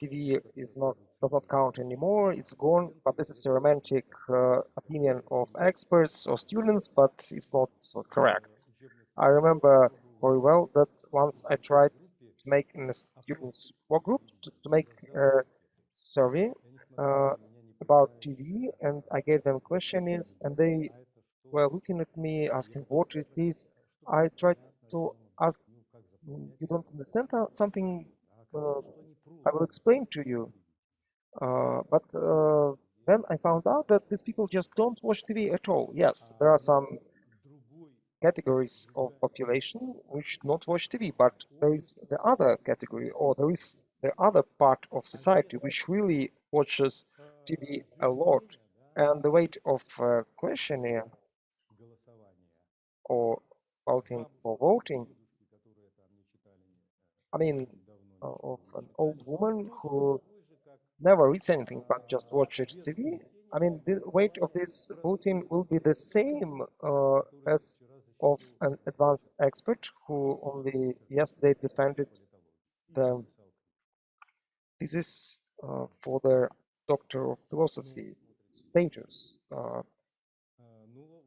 TV is not does not count anymore; it's gone. But this is a romantic uh, opinion of experts or students, but it's not correct. I remember very well that once I tried to make in a students' work group to, to make a survey uh, about TV, and I gave them questionnaires, and they were looking at me asking what is this. I tried to ask, "Mm, you don't understand something? Uh, I will explain to you. Uh, but uh, then I found out that these people just don't watch TV at all. Yes, there are some categories of population which don't watch TV, but there is the other category, or there is the other part of society which really watches TV a lot. And the weight of uh, questionnaire or voting for voting, I mean, uh, of an old woman who never reads anything but just watches TV. I mean, the weight of this voting will be the same uh, as of an advanced expert who only yesterday defended the thesis uh, for the Doctor of Philosophy status uh,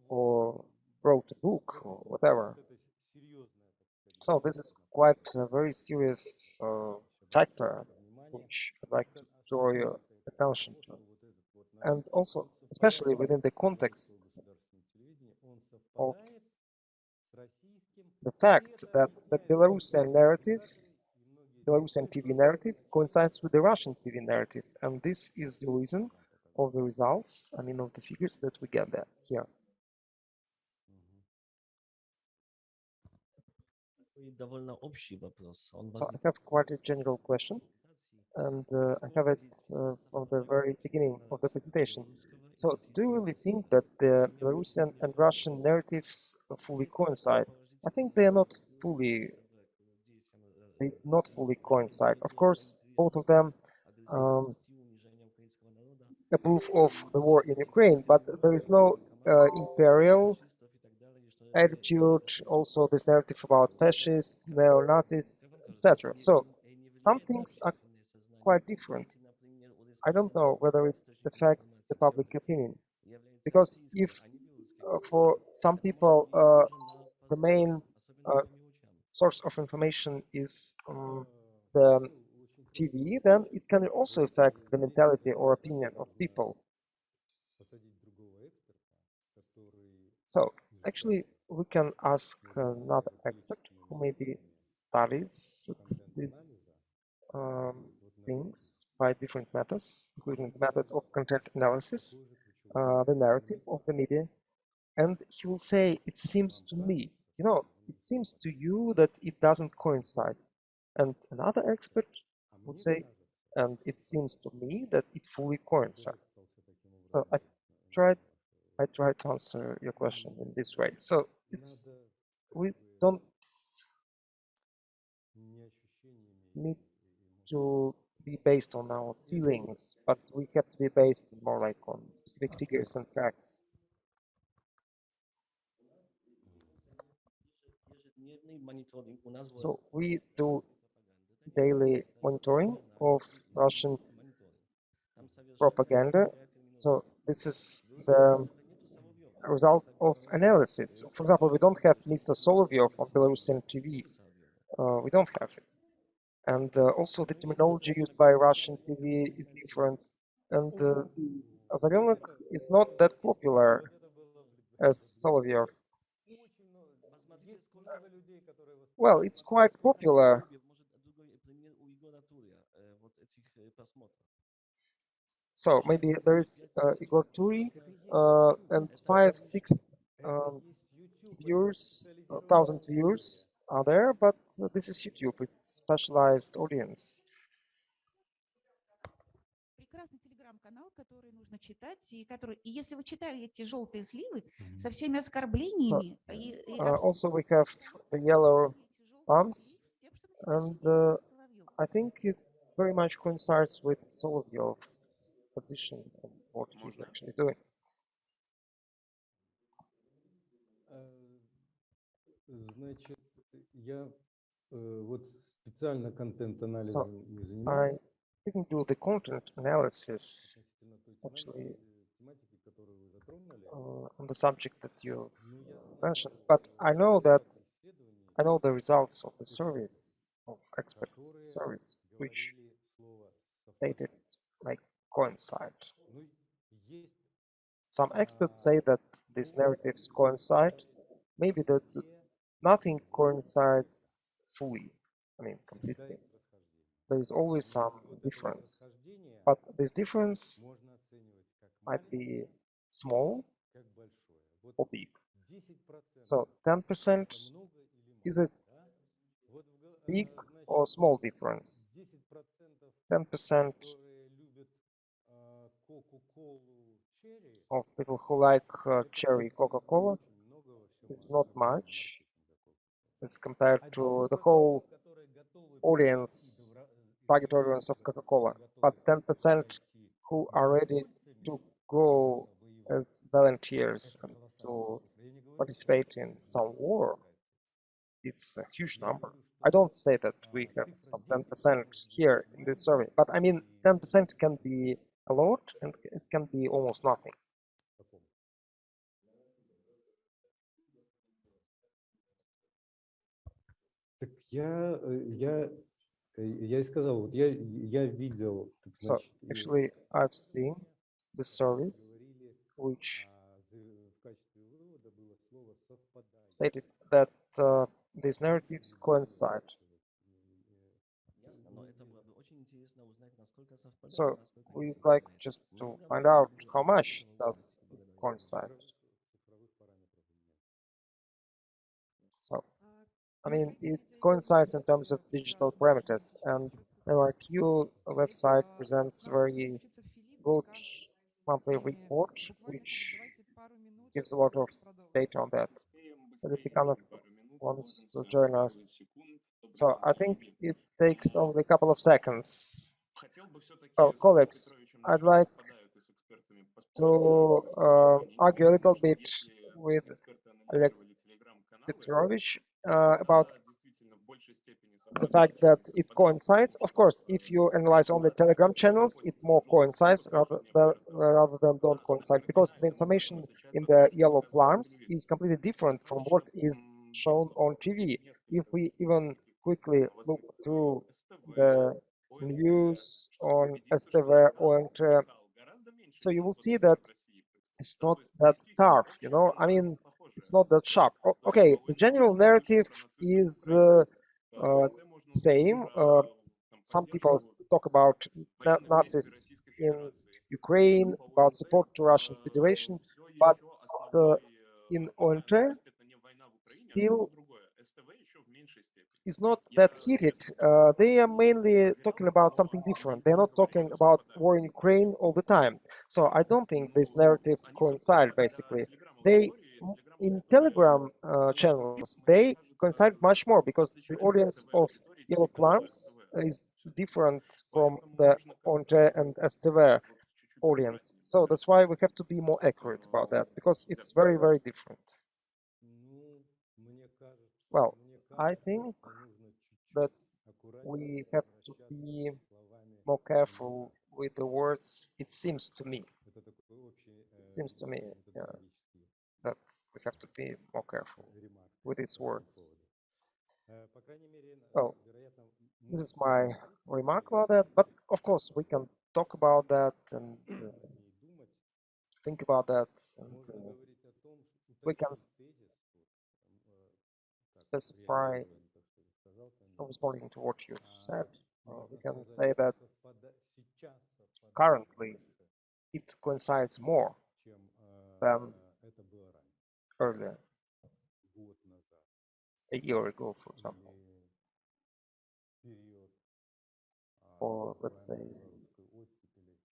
or wrote a book or whatever. So this is quite a very serious uh, factor which I'd like to draw your attention to. And also, especially within the context of the fact that the Belarusian narrative, Belarusian TV narrative coincides with the Russian TV narrative, and this is the reason of the results, I mean of the figures that we get there here. So I have quite a general question, and uh, I have it uh, from the very beginning of the presentation. So do you really think that the Belarusian and Russian narratives fully coincide? I think they are not fully not fully coincide. Of course, both of them um, approve of the war in Ukraine, but there is no uh, imperial attitude, also this narrative about fascists, neo-Nazis, etc. So, some things are quite different. I don't know whether it affects the public opinion, because if uh, for some people uh, the main uh, source of information is um, the um, TV, then it can also affect the mentality or opinion of people. So actually, we can ask another expert who maybe studies these um, things by different methods, including the method of content analysis, uh, the narrative of the media, and he will say, it seems to me, you know, it seems to you that it doesn't coincide. And another expert would say, and it seems to me that it fully coincides. So I tried, I tried to answer your question in this way. So it's we don't need to be based on our feelings, but we have to be based more like on specific figures and facts. So we do daily monitoring of Russian propaganda. So this is the result of analysis. For example, we don't have Mr. Solovyov on Belarusian TV. Uh, we don't have it. And uh, also the terminology used by Russian TV is different. And uh, Azarionok is not that popular as Solovyov. Well, it's quite popular. Может, другой пример у Егора Турия, э, вот этих э, просмотров. So maybe there is uh, Igor Turi uh, and five, six um, viewers, uh, thousand viewers are there, but uh, this is YouTube. It's specialized audience. прекрасный телеграм-канал, который нужно читать, и который, и если вы читали эти желтые сливы со всеми оскорблениями, и, и Uh, абсолютно also, we have the yellow эти желтые pumps, сливы с тем, что and насчитывает uh, Соловьев. I think it very much coincides with Solovyov's position and what he's actually doing. Э, Значит, я э, вот специально контент-анализом не I занимаюсь. didn't do the content analysis относительно той actually, тематики, э, тематики, которую вы затронули. uh, on the subject that you Но я знаю, mentioned, что but I know that исследований, I know the results of the surveys of experts surveys, which stated like coincide. Some experts say that these narratives coincide. Maybe that nothing coincides fully, I mean, completely. There is always some difference. But this difference might be small or big. So 10% is it big or small difference? 10% of people who like uh, cherry Coca-Cola is not much as compared to the whole audience, target audience of Coca-Cola, but 10% who are ready to go as volunteers and to participate in some war it's a huge number. I don't say that we have some 10% here in this survey, but I mean 10% can be a lot and it can be almost nothing. So, actually, I've seen the service which stated that uh, these narratives coincide. So we'd like just to find out how much does it coincide. So, I mean, it coincides in terms of digital parameters, and LRQ website presents very good monthly report, which gives a lot of data on that. But it becomes wants to join us, so I think it takes only a couple of seconds. Oh, colleagues, I'd like to uh, argue a little bit with Oleg Petrovich uh, about the fact that it coincides. Of course, if you analyze only Telegram channels, it more coincides rather than, rather than don't coincide because the information in the yellow plums is completely different from what is shown on TV. If we even quickly look through the news on STV or uh, so you will see that it's not that tough, you know. I mean, it's not that sharp. Okay, the general narrative is uh, uh, same. Uh, some people talk about Na- Nazis in Ukraine, about support to Russian Federation, but uh, in ONT still is not that heated. Uh, they are mainly talking about something different. They're not talking about war in Ukraine all the time. So I don't think this narrative coincide. Basically, they in Telegram uh, channels they coincide much more because the audience of Yellow Plums is different from the Onte and STV audience. So that's why we have to be more accurate about that because it's very very different. Well, I think that we have to be more careful with the words, it seems to me. It seems to me yeah, that we have to be more careful with these words. Well, this is my remark about that, but of course we can talk about that and uh, think about that. And, uh, we can specify responding to what you've said, uh, we can say that currently it coincides more than earlier, a year ago, for example, or let's say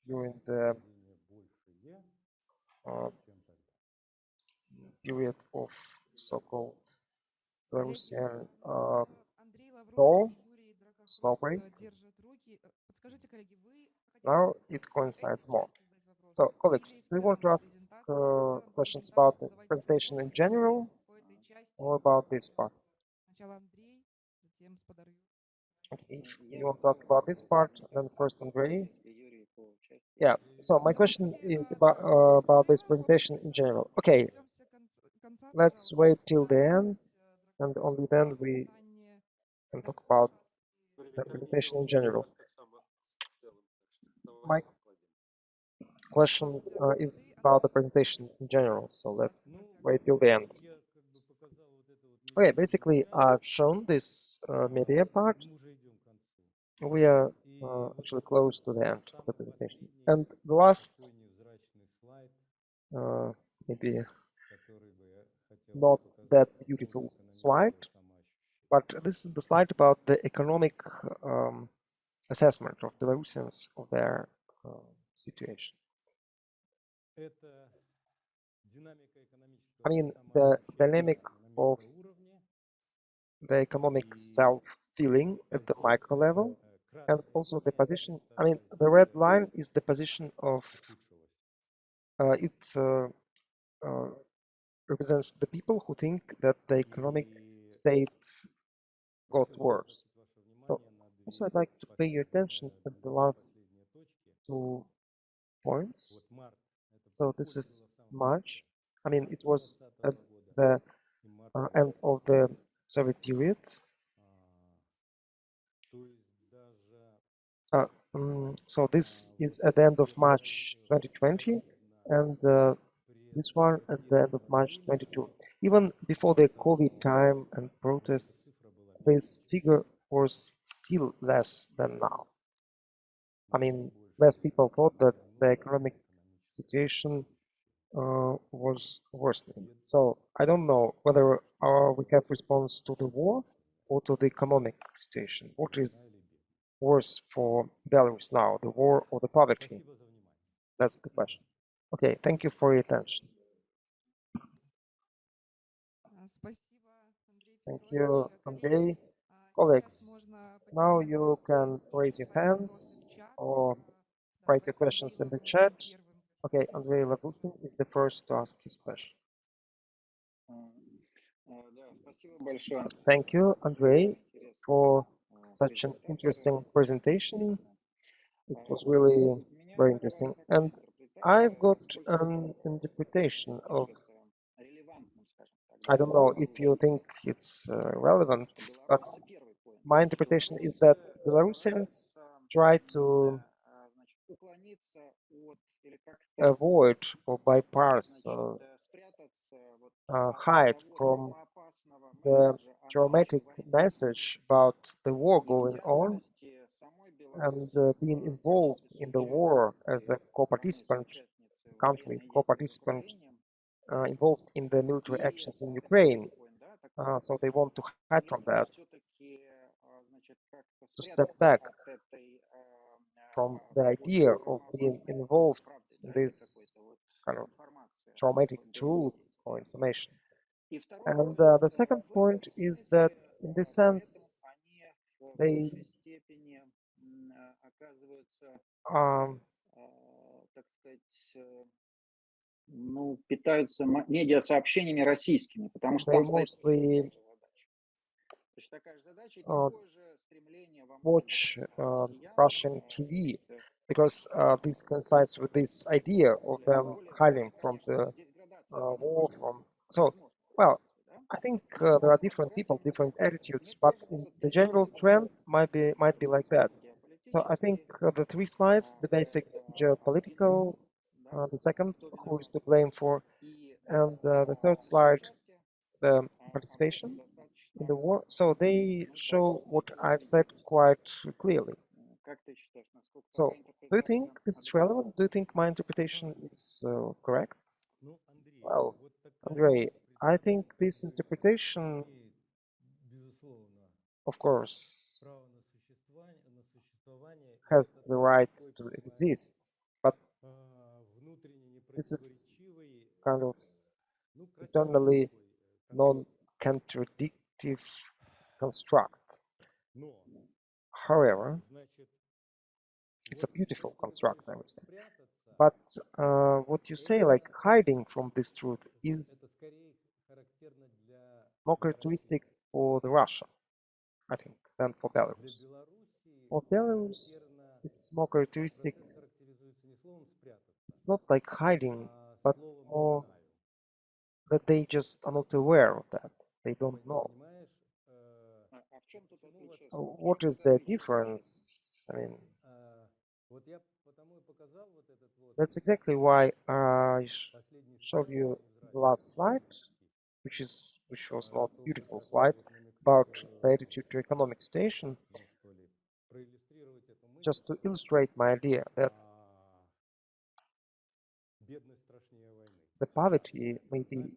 during the uh, period of so-called Belarusian Коллеги, uh, Андрей Лавров thaw, и Юрий Драгохвост, snow break. э, держат руки. Э, Подскажите, коллеги, вы хотите now задать it coincides more. задать вопрос? So, Или colleagues, в do you want to целом ask презентацию, в uh, целом questions презентацию about the задавайте presentation in вопросы general по этой части. or about this part? Сначала Андрей, затем Сподарю. Okay, if you want to ask about this part, then first Andrei. Yeah, so my question is about uh, about this presentation in general. Okay, Дождемся конц- конца let's второго wait till the end, э, and only then we can talk about uh, the presentation in general. My question uh, is about the presentation in general, so let's wait till the end. Okay, basically I've shown this uh, media part. We are uh, actually close to the end of the presentation. And the last, uh, maybe not that beautiful slide, but this is the slide about the economic um, assessment of Belarusians of their uh, situation. I mean, the dynamic of the economic self-feeling at the micro level and also the position, I mean, the red line is the position of, uh, it's uh, uh represents the people who think that the economic state got worse. So also I'd like to pay your attention to the last two points. So this is March. I mean, it was at the uh, end of the Soviet period. Uh, um, so this is at the end of March 2020, and uh, this one at the end of March 22. Even before the COVID time and protests, this figure was still less than now. I mean, less people thought that the economic situation uh, was worsening. So I don't know whether uh, we have response to the war or to the economic situation. What is worse for Belarus now, the war or the poverty? That's the question. Okay, thank you for your attention. Thank you, Andrei. Colleagues, now you can raise your hands or write your questions in the chat. Okay, Andrei Lagutin is the first to ask his question. Thank you, Andrei, for such an interesting presentation. It was really very interesting. And I've got an interpretation of, I don't know if you think it's uh, relevant, but my interpretation is that Belarusians try to avoid or bypass or uh, uh hide from the traumatic message about the war going on and uh, being involved in the war as a co-participant country, co-participant uh, involved in the military actions in Ukraine. Uh, so they want to hide from that, to step back from the idea of being involved in this kind of traumatic truth or information. And uh, the second point is that, in this sense, they большей степени м, а, оказываются, um, а, так сказать, э, ну, питаются ма- медиасообщениями российскими, потому что they там стоит mostly точно такая же задача. Точно такая же задача и uh, такое же стремление во многом watch а, uh, россиян, Russian а, TV значит, э, because uh, this coincides with this idea of them hiding from the uh, war. From so, well, I think uh, there are different people, different attitudes, but in the general trend might be might be like that. So I think the three slides, the basic geopolitical, uh, the second, who is to blame for, and uh, the third slide, the participation in the war. So they show what I've said quite clearly. So, do you think this is relevant? Do you think my interpretation is uh, correct? Well, Andrei, I think this interpretation, of course, has the right to exist, but this is kind of internally non-contradictive construct. However, it's a beautiful construct, I would say. But uh, what you say, like hiding from this truth, is more characteristic for the Russia, I think, than for Belarus. For Belarus, it's more characteristic. It's not like hiding, but more that they just are not aware of that. They don't know. What is the difference? I mean, that's exactly why I showed you the last slide, which is which was not beautiful slide about the attitude to economic situation, just to illustrate my idea that the poverty may be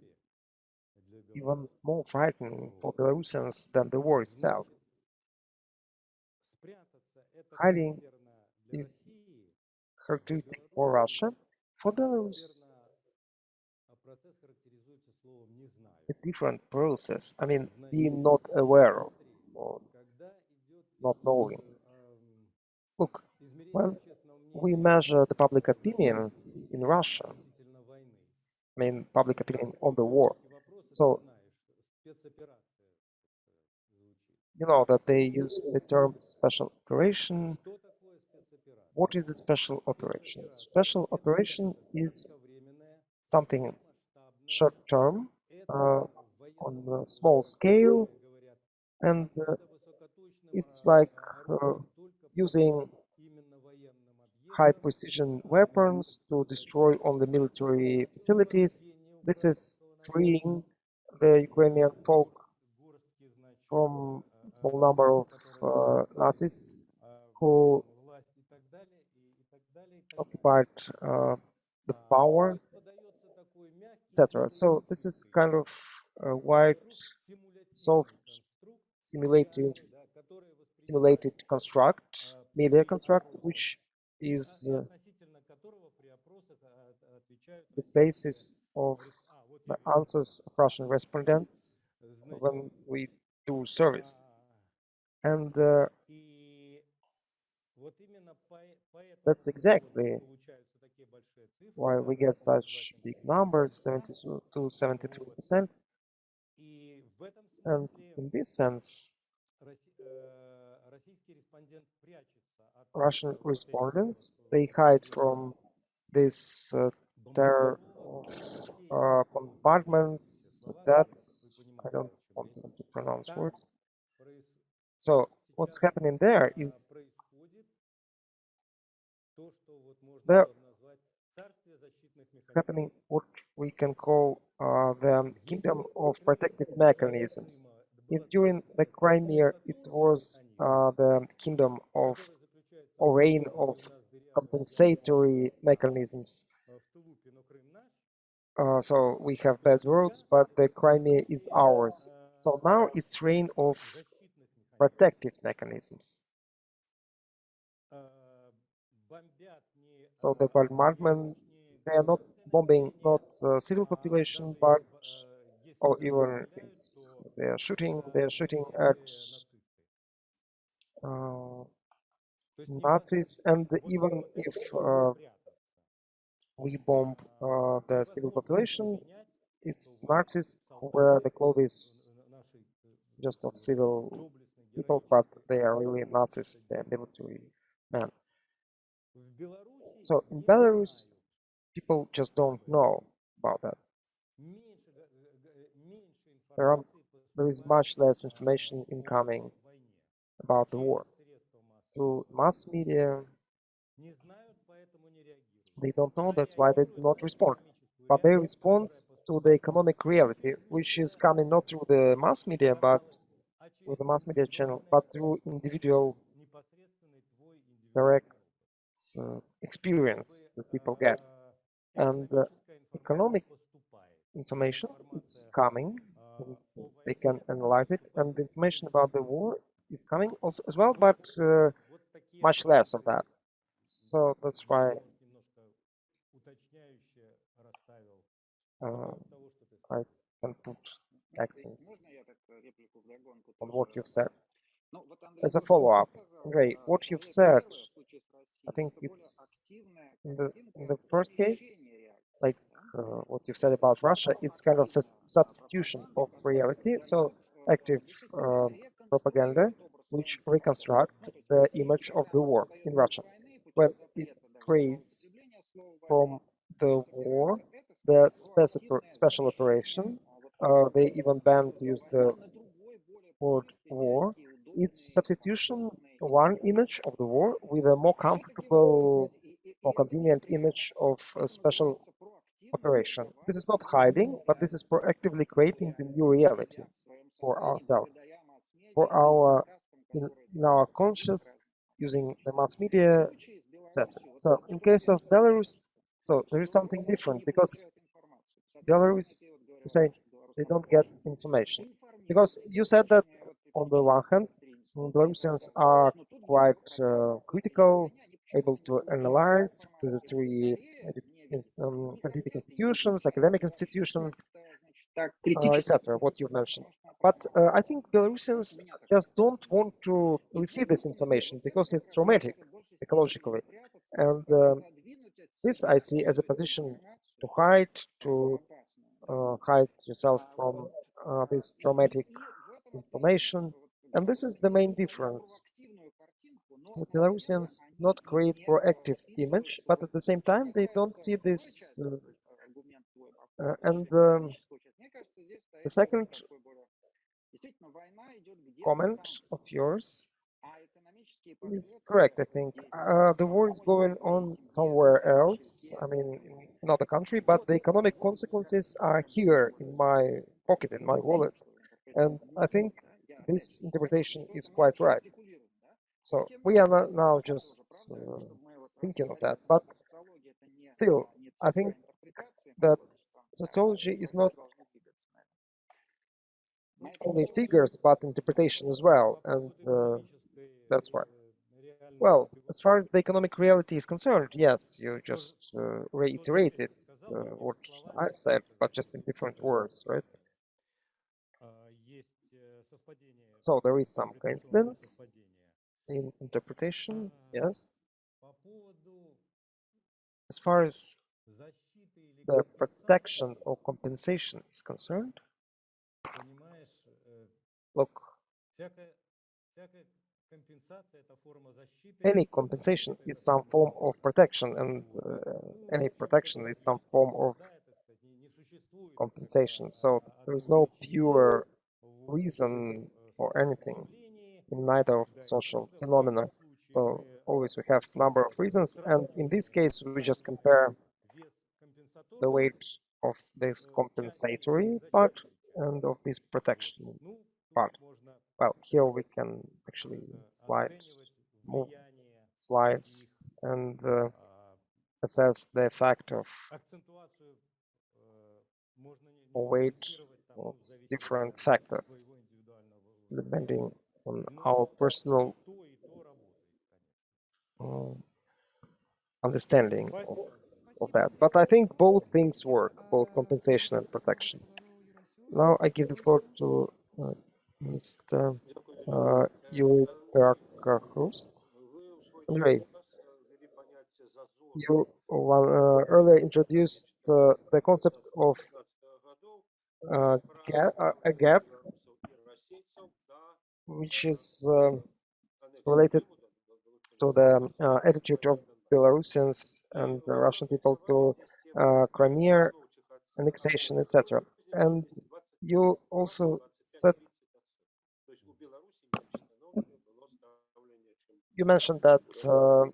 even more frightening for Belarusians than the war itself. Hiding is characteristic for Russia. For Belarus, a different process. I mean, being not aware of or not knowing. Look, when we measure the public opinion in Russia, I mean, public opinion on the war. So, you know that they use the term special operation. What is a special operation? Special operation is something short term, uh, on a small scale, and uh, it's like uh, using high precision weapons to destroy only military facilities. This is freeing the Ukrainian folk from a small number of uh, Nazis who occupied uh, the power, etc. So this is kind of a white, soft simulated simulated construct, media construct, which is uh, the basis of the answers of Russian respondents when we do service. And uh, that's exactly why we get such big numbers, 72 to 73 percent. And in this sense, Russian respondents they hide from this uh, terror of uh, bombardments. That's I don't want to pronounce words. So what's happening there is there is happening what we can call uh, the kingdom of protective mechanisms. If during the Crimea it was uh, the kingdom of or reign of compensatory mechanisms, uh, so we have bad roads, but the Crimea is ours. So now it's reign of protective mechanisms. So the bombardment, they are not bombing not uh, civil population, but or even they are shooting, they are shooting at uh, Nazis, and even if uh, we bomb uh, the civil population, it's Nazis who wear the clothes just of civil people, but they are really Nazis, they are military men. So in Belarus, people just don't know about that. Are, there is much less information incoming about the war. Through mass media, they don't know, that's why they do not respond. But they respond to the economic reality, which is coming not through the mass media, but through the mass media channel, but through individual direct uh, experience that people get. And uh, economic information, it's coming, they can analyze it, and the information about the war is coming also as well, but uh, much less of that. So that's why uh, I can put accents on what you've said. As a follow-up, Andrei, what you've said, I think it's in the in the first case, uh, what you've said about Russia, it's kind of substitution of reality. So active uh, propaganda, which reconstruct the image of the war in Russia, when it creates from the war the special special operation. Uh, they even banned to use the word war. It's substitution one image of the war with a more comfortable, more convenient image of a special operation. This is not hiding, but this is proactively creating the new reality for ourselves, for our in, in our conscious using the mass media, etc. So in case of Belarus, so there is something different because Belarus, you say they don't get information because you said that on the one hand, Belarusians are quite uh, critical, able to analyze the three scientific institutions, academic institutions, uh, etc. What you've mentioned. But uh, I think Belarusians just don't want to receive this information because it's traumatic psychologically, and um, this I see as a position to hide, to uh, hide yourself from uh, this traumatic information. And this is the main difference. The Belarusians not create proactive image, but at the same time they don't see this. Uh, uh, and um, the second comment of yours is correct, I think. Uh, the war is going on somewhere else, I mean, in another country, but the economic consequences are here in my pocket, in my wallet. And I think this interpretation is quite right. So we are now just uh, thinking of that, but still, I think that sociology is not only figures but interpretation as well, and uh, that's why. Well, as far as the economic reality is concerned, yes, you just uh, reiterated uh, what I said, but just in different words, right? So there is some coincidence in interpretation, yes. As far as the protection or compensation is concerned, look, any compensation is some form of protection, and uh, any protection is some form of compensation. So there is no pure reason for anything in neither of social phenomena. So always we have number of reasons, and in this case we just compare the weight of this compensatory part and of this protection part. Well, here we can actually slide, move slides and uh, assess the effect of weight of different factors depending on our personal uh, understanding of, of that. But I think both things work, both compensation and protection. Now I give the floor to uh, Mr. Uh, Yuri. Andrei, you one, uh, earlier introduced uh, the concept of uh, gap, uh, a gap, which is um, related to the uh, attitude of Belarusians and the Russian people to uh, Crimea annexation, etc. And you also said you mentioned that uh,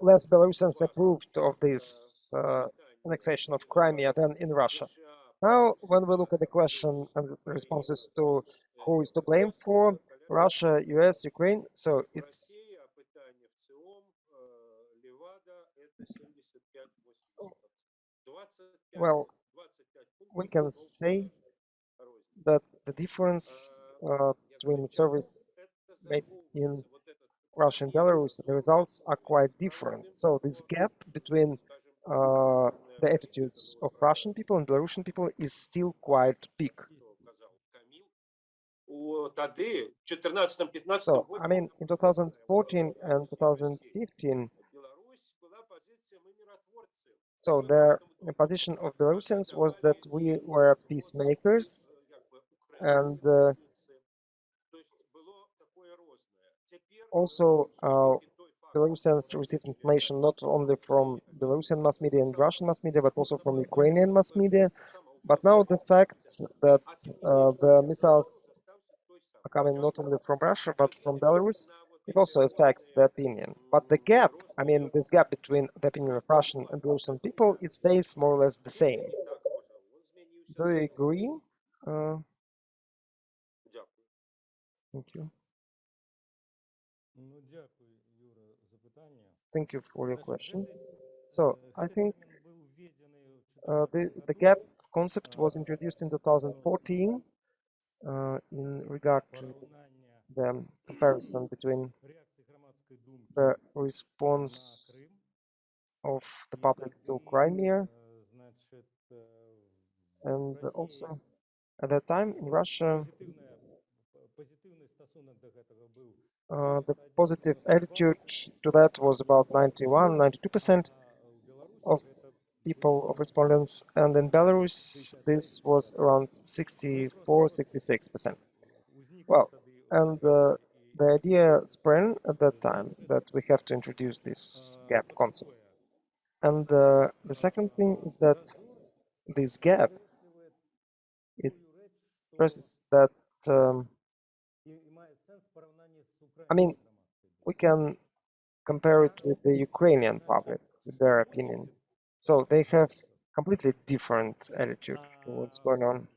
less Belarusians approved of this uh, annexation of Crimea than in Russia. Now, when we look at the question and responses to who is to blame for Russia, US, Ukraine, so it's well, we can say that the difference uh, between service made in Russia and Belarus, the results are quite different. So this gap between uh, the attitudes of Russian people and Belarusian people is still quite big. So, I mean, in 2014 and 2015, so the position of Belarusians was that we were peacemakers and uh, also uh, Belarusians received information not only from Belarusian mass media and Russian mass media, but also from Ukrainian mass media. But now the fact that uh, the missiles coming not only from Russia, but from Belarus, it also affects the opinion. But the gap, I mean, this gap between the opinion of Russian and Belarusian people, it stays more or less the same. Do you agree? Uh, thank you. Thank you for your question. So I think uh, the, the gap concept was introduced in 2014 uh, in regard to the comparison between the response of the public to Crimea and also at that time in Russia uh, the positive attitude to that was about 91 92% of people of respondents and in Belarus this was around 64 66% well and uh, the idea sprang at that time that we have to introduce this gap concept and uh, the second thing is that this gap it stresses that um, I mean, we can compare it with the Ukrainian public, with their opinion. So they have completely different attitude to what's going on.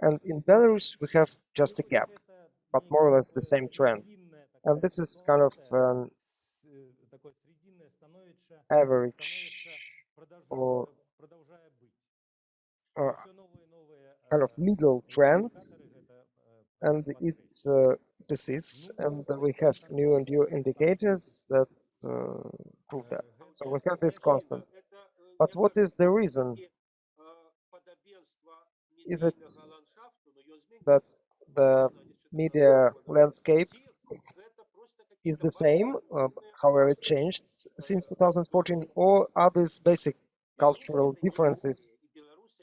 And in Belarus, we have just a gap, but more or less the same trend. And this is kind of an average or, or kind of middle trend and it uh, persists, and we have new and new indicators that uh, prove that. So we have this constant. But what is the reason? Is it that the media landscape is the same, uh, however it changed since 2014, or are these basic cultural differences?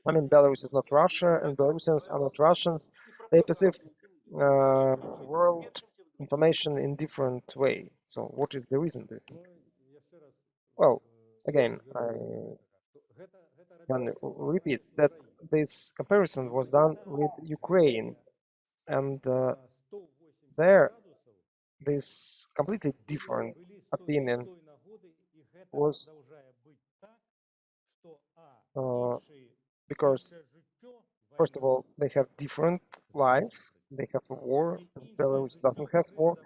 I mean, Belarus is not Russia, and Belarusians are not Russians. They perceive uh, world information in different way. So, what is the reason? Well, again, I can repeat that this comparison was done with Ukraine, and uh, there this completely different opinion was uh, because first of all they have different life. They have a war. Belarus doesn't have war.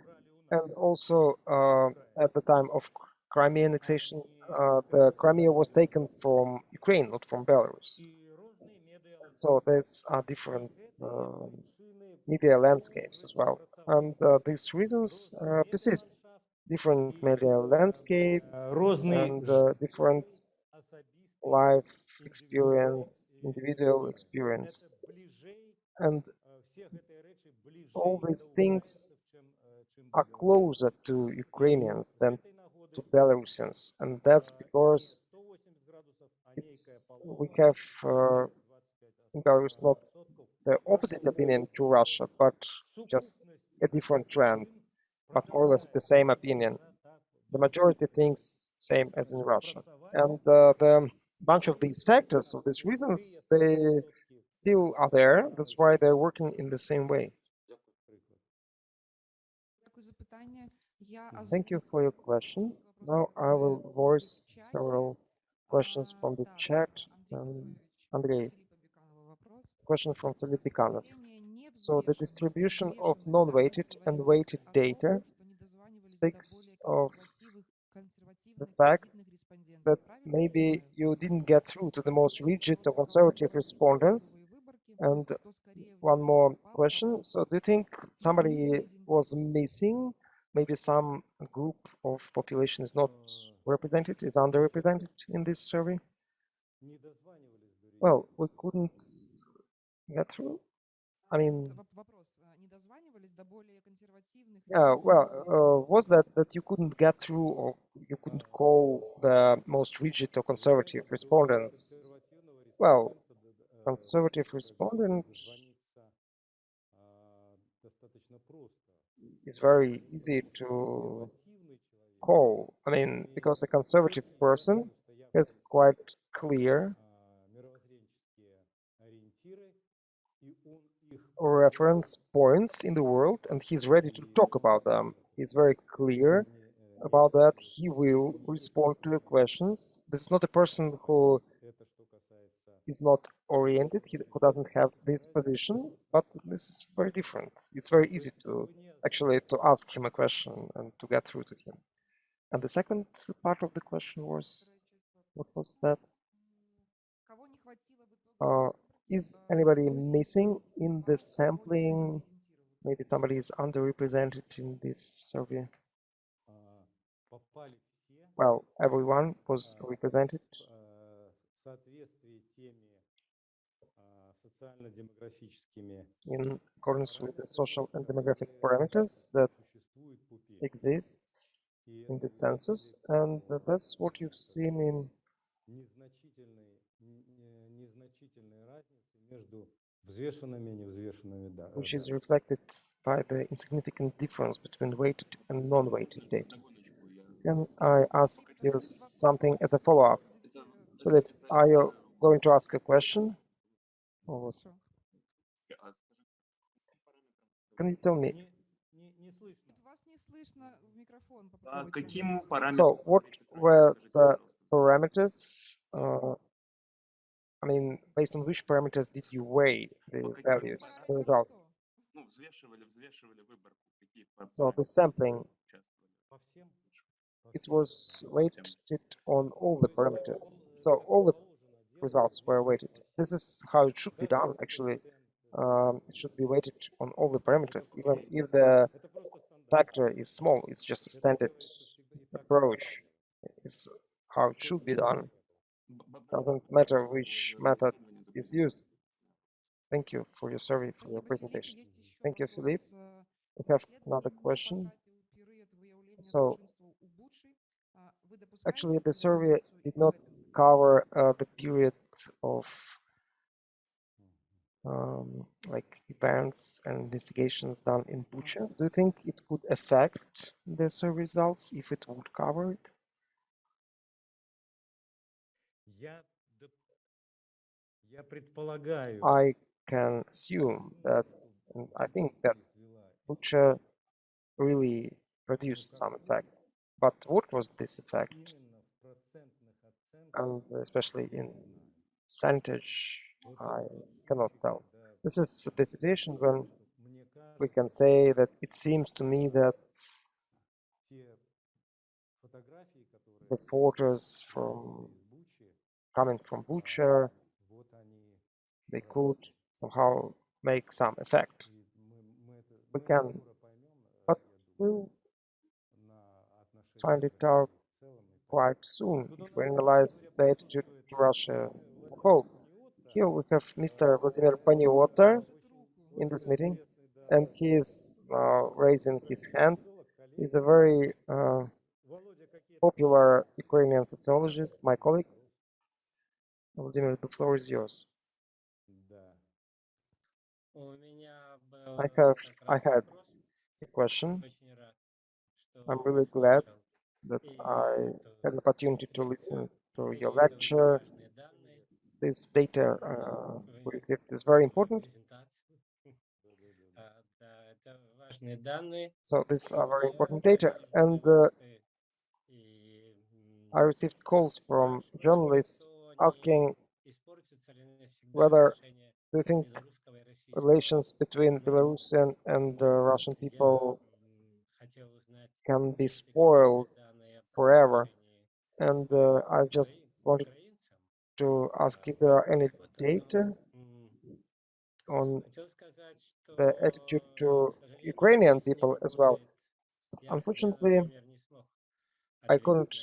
And also uh, at the time of Crimea annexation, uh, the Crimea was taken from Ukraine, not from Belarus. So there's uh, different uh, media landscapes as well. And uh, these reasons uh, persist. Different media landscape and uh, different life experience, individual experience. And all these things are closer to Ukrainians than to Belarusians, and that's because it's we have uh, in Belarus not the opposite opinion to Russia, but just a different trend, but more or less the same opinion. The majority thinks same as in Russia, and uh, the bunch of these factors, of these reasons, they still are there. That's why they're working in the same way. Thank you for your question. Now I will voice several questions from the chat. Um, Andrei, question from Philip Bikanov. So the distribution of non-weighted and weighted data speaks of the fact that maybe you didn't get through to the most rigid or conservative respondents. And one more question. So do you think somebody was missing? maybe some group of population is not represented, is underrepresented in this survey. Well, we couldn't get through. I mean, yeah, well, uh, was that that you couldn't get through or you couldn't call the most rigid or conservative respondents? Well, conservative respondents is very easy to call. I mean, because a conservative person is quite clear reference points in the world, and he's ready to talk about them. He's very clear about that. He will respond to your questions. This is not a person who is not oriented, he, who doesn't have this position, but this is very different. It's very easy to actually to ask him a question and to get through to him. And the second part of the question was, what was that? Uh, is anybody missing in the sampling? Maybe somebody is underrepresented in this survey. Well, everyone was represented in accordance with the social and demographic parameters that exist in the census, and that's what you've seen in which is reflected by the insignificant difference between weighted and non-weighted data. Can I ask you something as a follow-up? Philip, are you going to ask a question? Or what? Хорошо. Can you tell me? Не- не- не слышно. Вас не слышно в микрофон. А попробуйте каким говорить. параметрам? So, what were the parameters? Uh, I mean, based on which parameters did you weigh the По каким values, the results? Ну, взвешивали, взвешивали выборку. Какие па- So, the sampling, участвовали? По всем? По it всем was weighted on all the parameters. So, all the results were weighted. This is how it should be done, actually. Um, it should be weighted on all the parameters, even if the factor is small, it's just a standard approach. It's how it should be done. Doesn't matter which method is used. Thank you for your survey, for your presentation. Thank you, Philippe. We have another question. So, actually, the survey did not cover uh, the period of um, like events and investigations done in Bucha. Do you think it could affect the survey results if it would cover it? I can assume that, I think that Bucha really produced some effect. But what was this effect? and especially in percentage, I cannot tell. This is the situation when we can say that it seems to me that the photos from coming from Bucha, they could somehow make some effect. We can, but we'll find it out Quite soon it will analyze the attitude to Russia as a whole. Here we have Mr. Vladimir Paniotto in this meeting, and he is uh, raising his hand. He's a very uh, popular Ukrainian sociologist, my colleague. Vladimir, the floor is yours. I have, I had a question. I'm really glad that I had an opportunity to listen to your lecture. This data uh, we received is very important. So these are very important data. And uh, I received calls from journalists asking whether they think relations between Belarusian and the Russian people can be spoiled forever. And uh, I just wanted to ask if there are any data on the attitude to Ukrainian people as well. Unfortunately, I couldn't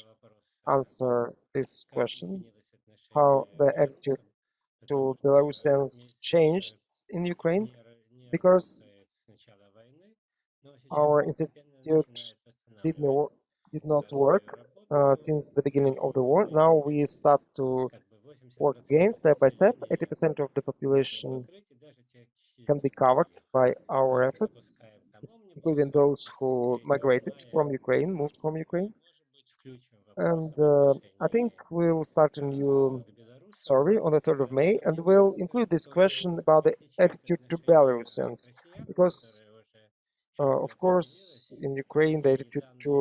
answer this question, how the attitude to Belarusians changed in Ukraine, because our institute did not did not work uh, since the beginning of the war. Now we start to work again step by step. 80% of the population can be covered by our efforts, including those who migrated from Ukraine, moved from Ukraine. And uh, I think we'll start a new survey on the 3rd of May, and we'll include this question about the attitude to Belarusians, because, uh, of course, in Ukraine, the attitude to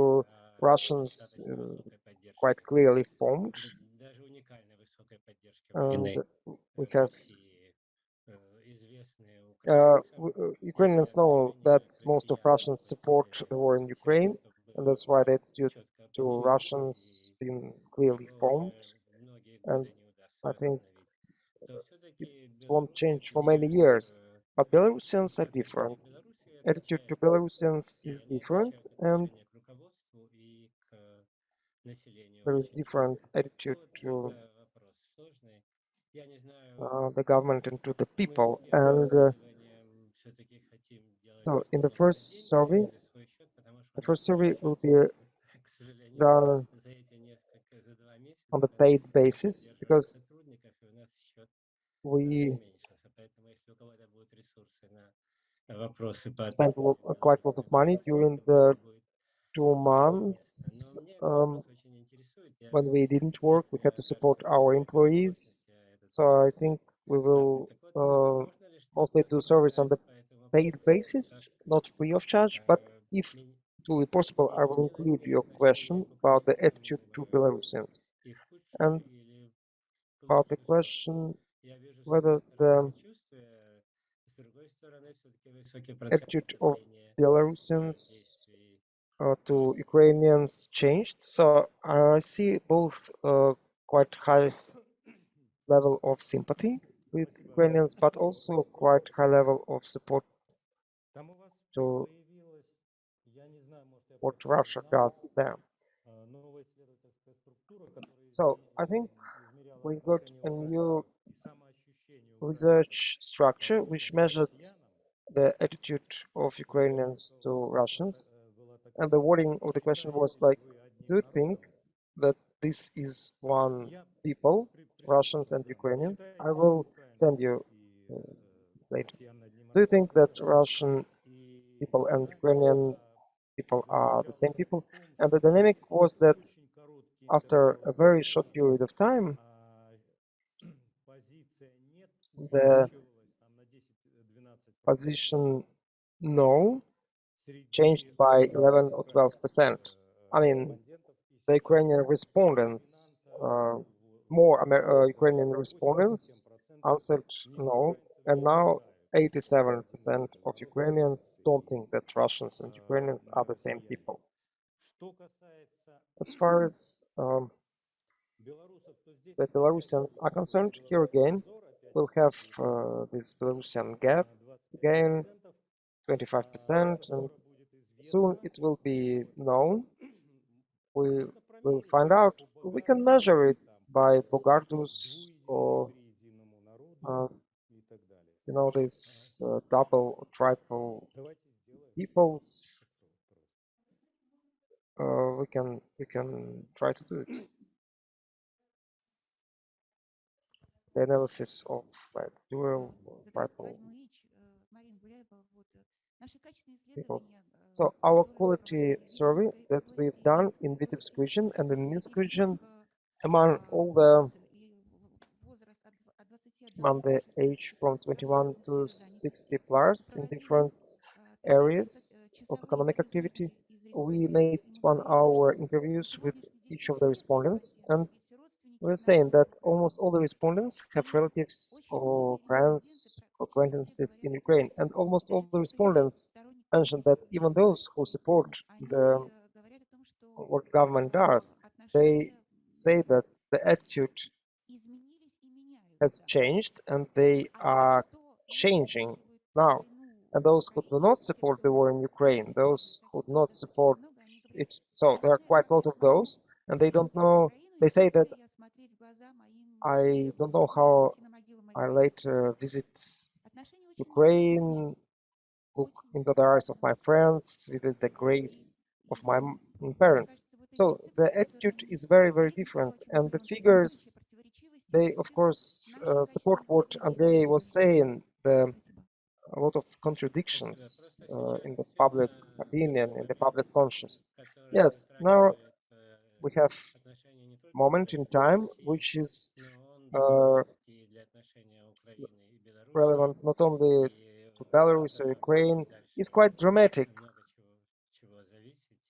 Russians uh, quite clearly formed. And uh, we have uh, uh, Ukrainians know that most of Russians support the war in Ukraine, and that's why the attitude to Russians been clearly formed. And I think it won't change for many years. But Belarusians are different. Attitude to Belarusians is different, and there is different attitude to uh, the government and to the people. And uh, so, in the first survey, the first survey will be done on the paid basis because we spent uh, quite a lot of money during the two months um, when we didn't work. We had to support our employees. So I think we will uh, mostly do service on the paid basis, not free of charge. But if it will be possible, I will include your question about the attitude to Belarusians and about the question whether the attitude of Belarusians uh, to Ukrainians changed. So I see both uh, quite high level of sympathy with Ukrainians, but also quite high level of support to what Russia does there. So I think we got a new research structure which measured the attitude of Ukrainians to Russians and the wording of the question was like, do you think that this is one people, Russians and Ukrainians? I will send you uh, later. Do you think that Russian people and Ukrainian people are the same people? And the dynamic was that after a very short period of time, the position no changed by 11 or 12 percent. I mean, the Ukrainian respondents, uh, more Amer uh, Ukrainian respondents answered no, and now 87 percent of Ukrainians don't think that Russians and Ukrainians are the same people. As far as um, the Belarusians are concerned, here again, we'll have uh, this Belarusian gap again 25%, and soon it will be known. We will find out. We can measure it by Bogardus or, uh, you know, this uh, double or triple peoples. Uh, we can we can try to do it. The analysis of like dual triple. So our quality survey that we've done in Vitebsk region and in Minsk region among all the among the age from 21 to 60 plus in different areas of economic activity, we made one hour interviews with each of the respondents and we're saying that almost all the respondents have relatives or friends acquaintances in Ukraine and almost all the respondents mentioned that even those who support the what government does, they say that the attitude has changed and they are changing now. And those who do not support the war in Ukraine, those who do not support it, so there are quite a lot of those, and they don't know. They say that I don't know how I later visit Ukraine, look into the eyes of my friends, visit the grave of my parents. So the attitude is very, very different, and the figures, they of course uh, support what Andrei was saying. The a lot of contradictions uh, in the public opinion, in the public conscience. Yes, now we have moment in time which is uh, relevant not only to Belarus or Ukraine, is quite dramatic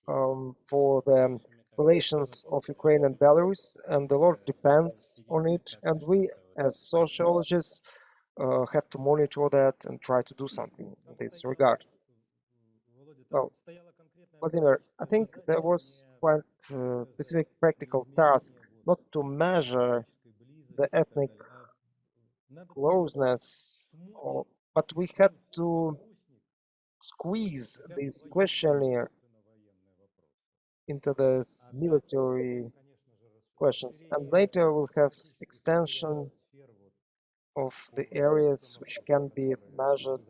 um, for the relations of Ukraine and Belarus, and a lot depends on it. And we, as sociologists, uh, have to monitor that and try to do something in this regard. Well, Vladimir, I think there was quite uh, a specific practical task not to measure the ethnic closeness, or, oh, but we had to squeeze this questionnaire into this military questions. And later we'll have extension of the areas which can be measured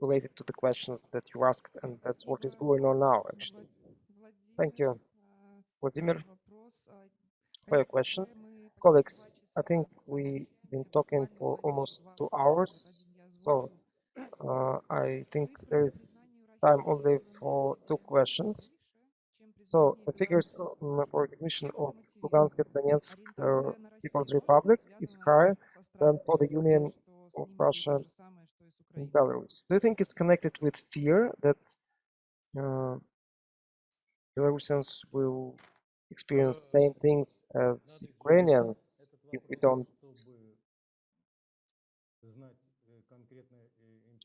related to the questions that you asked, and that's what is going on now, actually. Thank you, Vladimir, for your question. Colleagues, I think we've been talking for almost two hours, so uh, I think there is time only for two questions. So the figures for recognition of Lugansk and Donetsk uh, People's Republic is higher than for the Union of Russia and Belarus. Do you think it's connected with fear that uh, Belarusians will experience same things as Ukrainians if we don't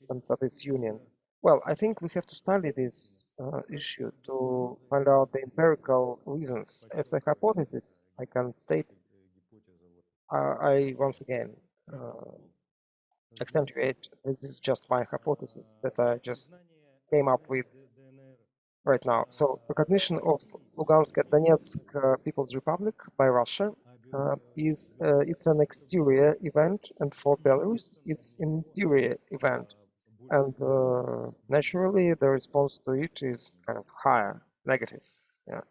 enter this union? Well, I think we have to study this uh, issue to find out the empirical reasons. As a hypothesis, I can state uh, I once again uh, accentuate this is just my hypothesis that I just came up with right now. So recognition of Lugansk and Donetsk uh, People's Republic by Russia uh, is uh, it's an exterior event, and for Belarus it's an interior event, and uh, naturally the response to it is kind of higher, negative. Yeah,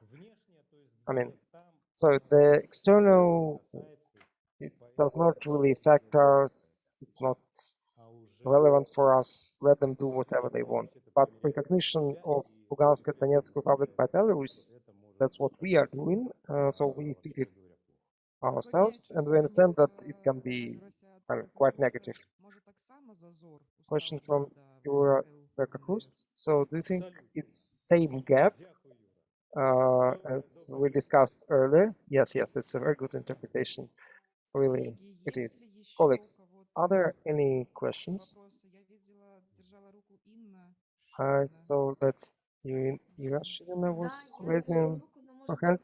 I mean, so the external it does not really affect us. It's not relevant for us. Let them do whatever they want. But recognition of Lugansk and Donetsk Republic by Belarus, that's what we are doing. Uh, so we feel it ourselves, and we understand that it can be of quite negative. Question from Yura Berkakrust. So do you think it's same gap uh, as we discussed earlier? Yes, yes, it's a very good interpretation. Really, it is. Colleagues, are there any questions? I saw that you, Irashina was raising her hand.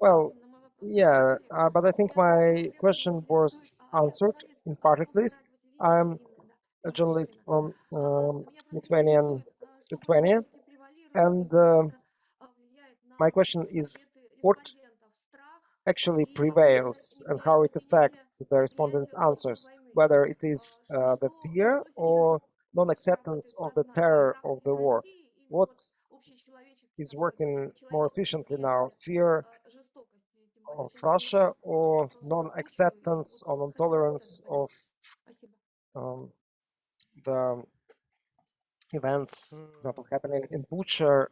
Well, yeah, uh, but I think my question was answered in part at least. I'm a journalist from um, Lithuanian Lithuania, and uh, my question is what actually prevails and how it affects the respondents' answers, whether it is uh, the fear or non-acceptance of the terror of the war. What is working more efficiently now, fear of Russia or non-acceptance or non-tolerance of um, the events, for example, happening in Bucha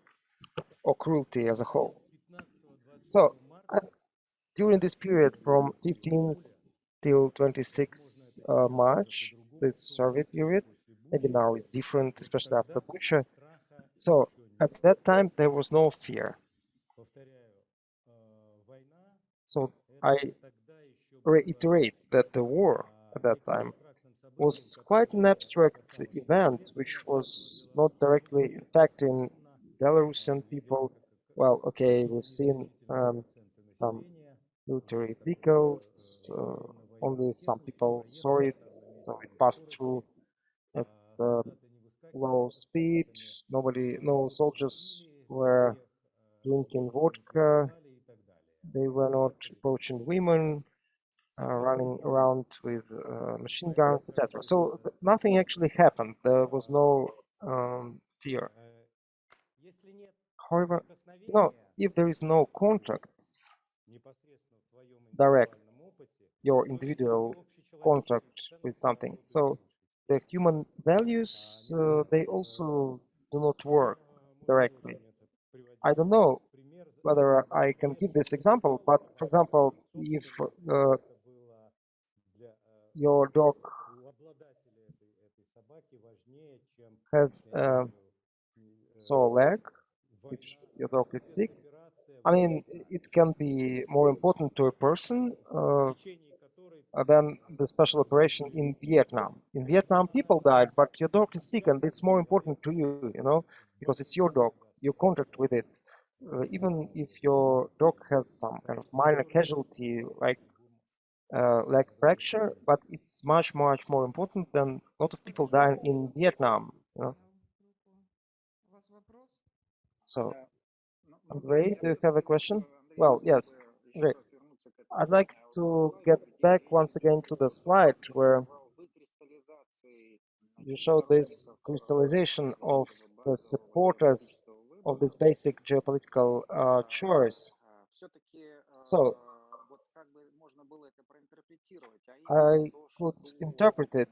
or cruelty as a whole. So I, during this period from 15th till 26 uh, March, this survey period, maybe now it's different, especially after Bucha. So at that time there was no fear. So I reiterate that the war at that time was quite an abstract event which was not directly impacting Belarusian people. Well, okay, we've seen um, some military vehicles, uh, only some people saw it, so it passed through at uh, low speed. Nobody, no soldiers were drinking vodka. They were not approaching women, uh, running around with uh, machine guns, etc. So nothing actually happened. There was no um, fear. However, no, if there is no contact, direct, your individual contact with something, so the human values, uh, they also do not work directly. I don't know whether I can give this example, but for example, if uh, your dog has a sore leg, which your dog is sick, I mean, it can be more important to a person uh, than the special operation in Vietnam. In Vietnam, people died, but your dog is sick, and it's more important to you, you know, because it's your dog, your contact with it. Uh, even if your dog has some kind of minor casualty, like uh, leg fracture, but it's much, much more important than a lot of people dying in Vietnam. You know? So, Andrei, do you have a question? Well, yes, great. I'd like to get back once again to the slide where you showed this crystallization of the supporters of this basic geopolitical uh, choice. So, I could interpret it.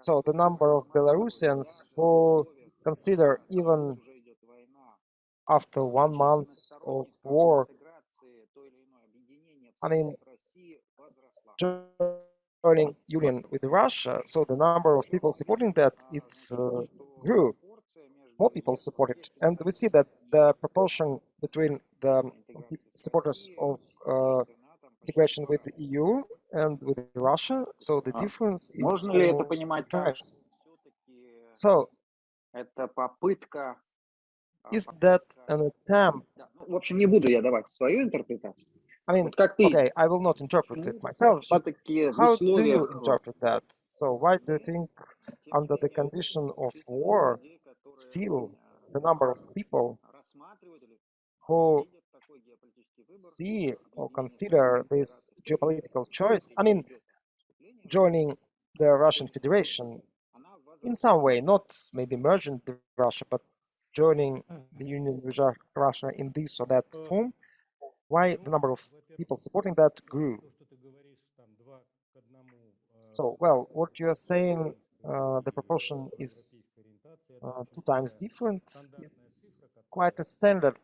So the number of Belarusians who consider even after one month of war, I mean, joining union with Russia, so the number of people supporting that, it uh, grew. More people supported. And we see that the proportion between the supporters of uh, integration with the EU and with Russia, so the difference is Можно ли это almost two понимать так, times. что So, это попытка... а, is that an attempt да, ну, В общем, не буду я давать свою интерпретацию. I mean, okay, I will not interpret it myself. But How do you interpret that? So why do you think under the condition of war, still the number of people who see or consider this geopolitical choice, I mean, joining the Russian Federation in some way, not maybe merging Russia, but joining the Union with Russia in this or that form, why the number of people supporting that grew. So, well, what you are saying, uh, the proportion is uh, two times different. It's quite a standard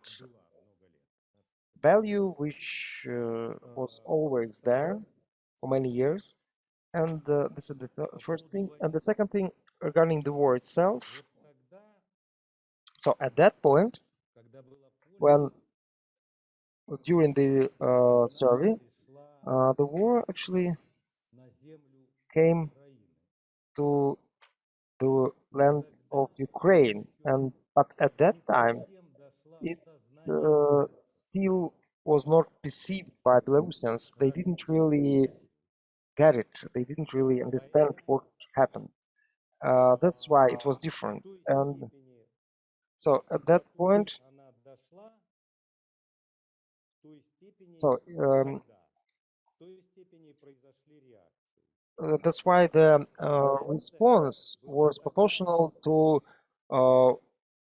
value, which uh, was always there for many years. And uh, this is the th first thing. And the second thing regarding the war itself. So at that point, when during the uh, survey, uh, the war actually came to the land of Ukraine, and but at that time it uh, still was not perceived by Belarusians. They didn't really get it. They didn't really understand what happened. Uh, that's why it was different. And so at that point, So um, uh, that's why the uh, response was proportional to uh,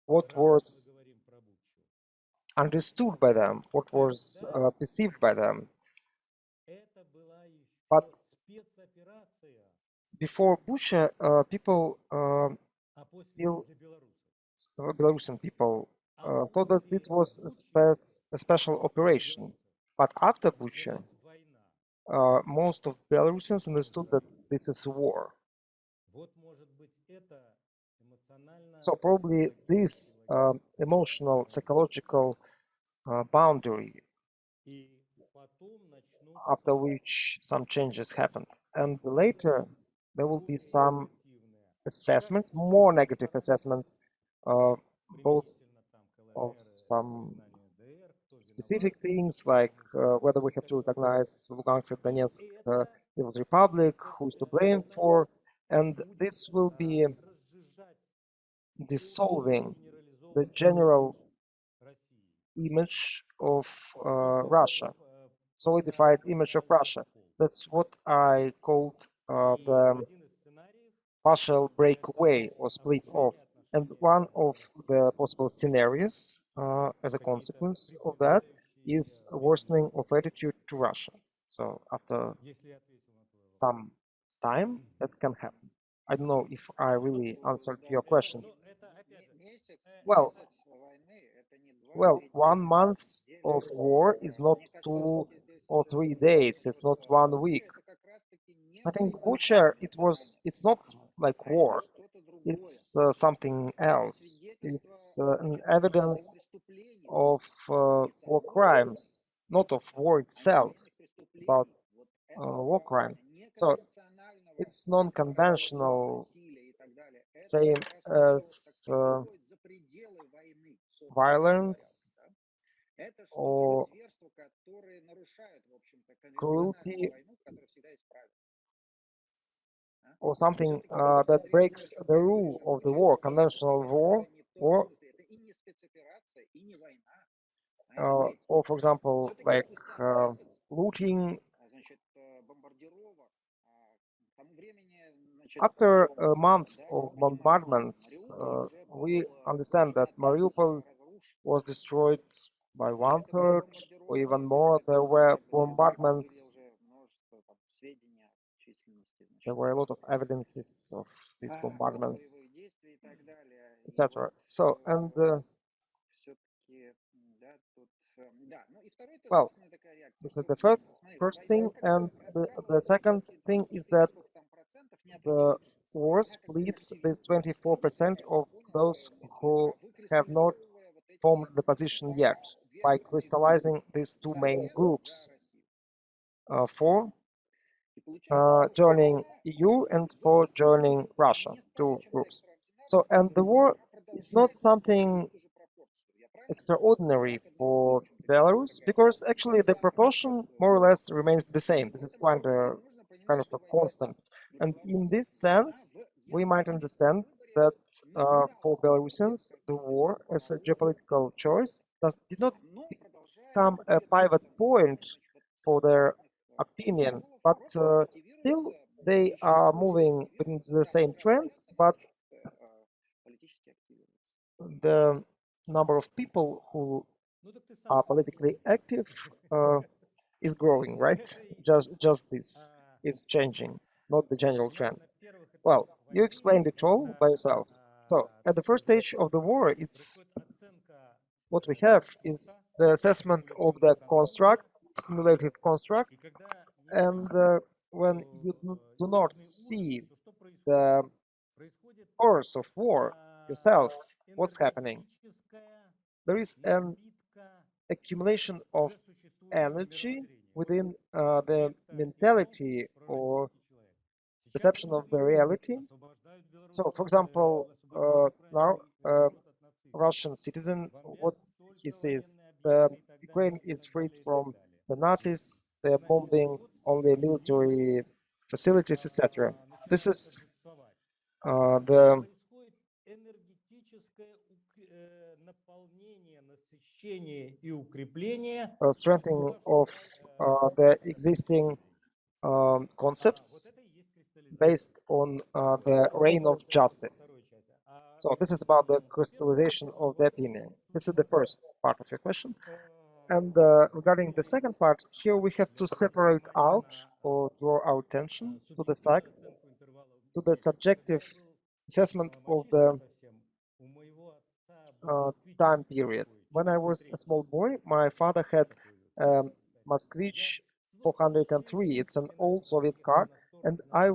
what was understood by them, what was uh, perceived by them. But before Bucha, uh, people uh, still, Belarusian people, thought that it was a, spe a special operation. But after Bucha, uh, most of Belarusians understood that this is war. So probably this uh, emotional, psychological uh, boundary after which some changes happened. And later there will be some assessments, more negative assessments, uh, both of some specific things like uh, whether we have to recognize Lugansk and Donetsk uh, People's Republic, who's to blame for, and this will be dissolving the general image of uh, Russia, solidified image of Russia. That's what I called the partial breakaway or split off. And one of the possible scenarios uh, as a consequence of that is worsening of attitude to Russia. So after some time, that can happen. I don't know if I really answered your question. Well, well, one month of war is not two or three days. It's not one week. I think Bucha, it was, it's not like war it's uh, something else. It's uh, an evidence of uh, war crimes, not of war itself, but uh, war crime. So it's non-conventional, same as uh, violence or cruelty or something uh, that breaks the rule of the war, conventional war, or, uh, or for example, like uh, looting. After uh, months of bombardments, uh, we understand that Mariupol was destroyed by one third or even more. There were bombardments there were a lot of evidences of these bombardments, etc. So, and uh, well, this is the first first thing, and the, the second thing is that the war splits this 24% of those who have not formed the position yet by crystallizing these two main groups. Uh, four uh, joining EU and for joining Russia, two groups. So, and the war is not something extraordinary for Belarus because actually the proportion more or less remains the same. This is quite a kind of a constant. And in this sense, we might understand that uh, for Belarusians, the war as a geopolitical choice does, did not become a pivot point for their opinion but uh, still they are moving in the same trend, but the number of people who are politically active uh, is growing, right? Just just this is changing, not the general trend. Well, you explained it all by yourself. So at the first stage of the war, it's what we have is the assessment of the construct, simulative construct, and uh, when you do- not see the course of war yourself, what's happening? There is an accumulation of energy within uh, the mentality or perception of the reality. So, for example, uh, now uh, Russian citizen, what he says, the Ukraine is freed from the Nazis, they're bombing all the military facilities, etc. This is uh, the uh, strengthening of uh, the existing um, concepts based on uh, the reign of justice. So this is about the crystallization of the opinion. This is the first part of your question. And uh, regarding the second part, here we have to separate out or draw our attention to the fact, to the subjective assessment of the uh, time period. When I was a small boy, my father had um, Moskvich 403. It's an old Soviet car, and I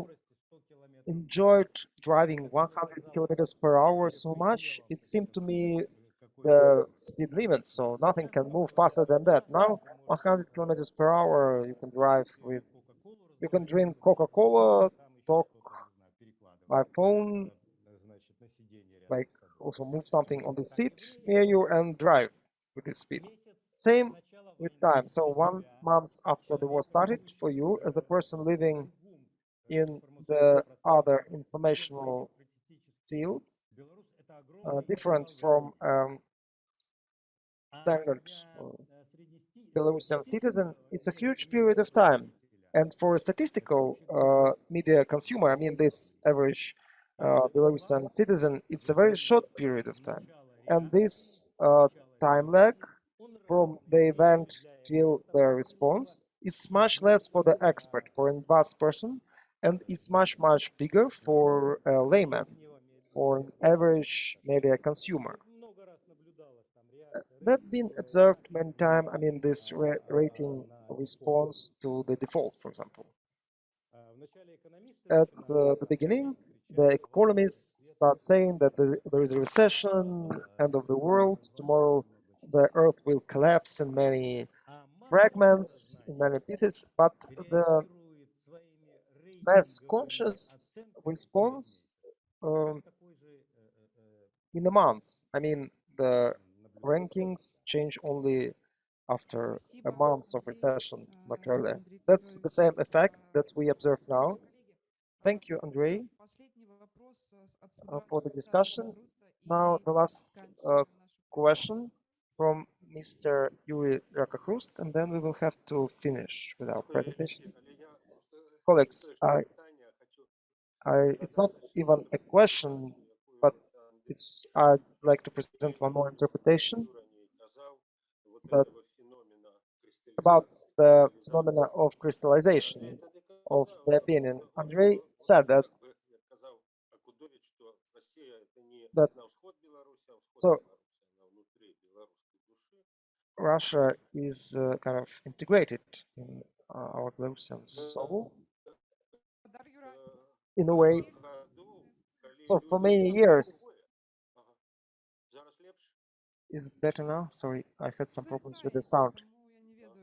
enjoyed driving 100 kilometers per hour so much. It seemed to me the speed limit, so nothing can move faster than that. Now, 100 kilometers per hour, you can drive with, you can drink Coca-Cola, talk by phone, like also move something on the seat near you and drive with this speed. Same with time. So one month after the war started, for you as the person living in the other informational field, uh, different from um, standard uh, Belarusian citizen, it's a huge period of time. And for a statistical uh, media consumer, I mean this average uh, Belarusian citizen, it's a very short period of time. And this uh, time lag from the event till the response, it's much less for the expert, for an advanced person, and it's much, much bigger for a layman, for an average media consumer. That's been observed many times, I mean, this rating response to the default, for example. At the beginning, the economists start saying that there, there is a recession, end of the world, tomorrow the earth will collapse in many fragments, in many pieces, but the mass conscious response um, in a month. I mean, the rankings change only after a month of recession, not earlier. That's the same effect that we observe now. Thank you, Andrei, uh, for the discussion. Now, the last uh, question from Mr. Yuri Rakakrust, and then we will have to finish with our presentation. Colleagues, I, I, it's not even a question, but it's, I'd like to present one more interpretation that about the phenomena of crystallization of the opinion. Andrei said that that so Russia is uh, kind of integrated in uh, our Belarusian soul in a way. So for many years, is it better now? Sorry, I had some problems with the sound.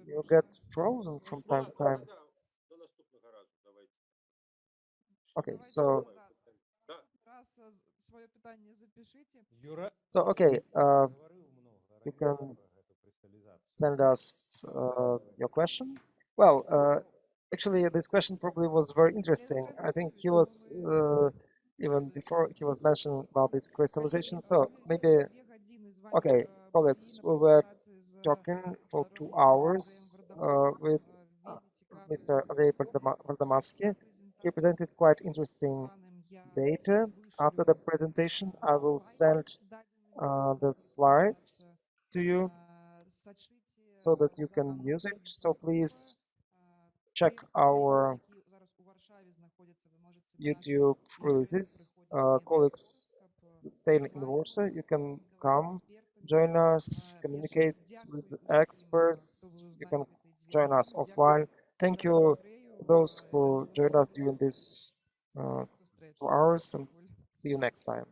You get frozen from time to time. Okay, so... So, okay, uh, you can send us uh, your question. Well, uh, actually, this question probably was very interesting. I think he was, uh, even before he was mentioned about this crystallization, so maybe okay, colleagues, we were talking for two hours uh, with uh, Mr. Andrei Vardomatsky. He presented quite interesting data. After the presentation, I will send uh, the slides to you so that you can use it. So please check our YouTube releases. Uh, colleagues staying in Warsaw, you can come, join us, communicate with experts. You can join us offline. Thank you those who joined us during this uh, two hours and see you next time.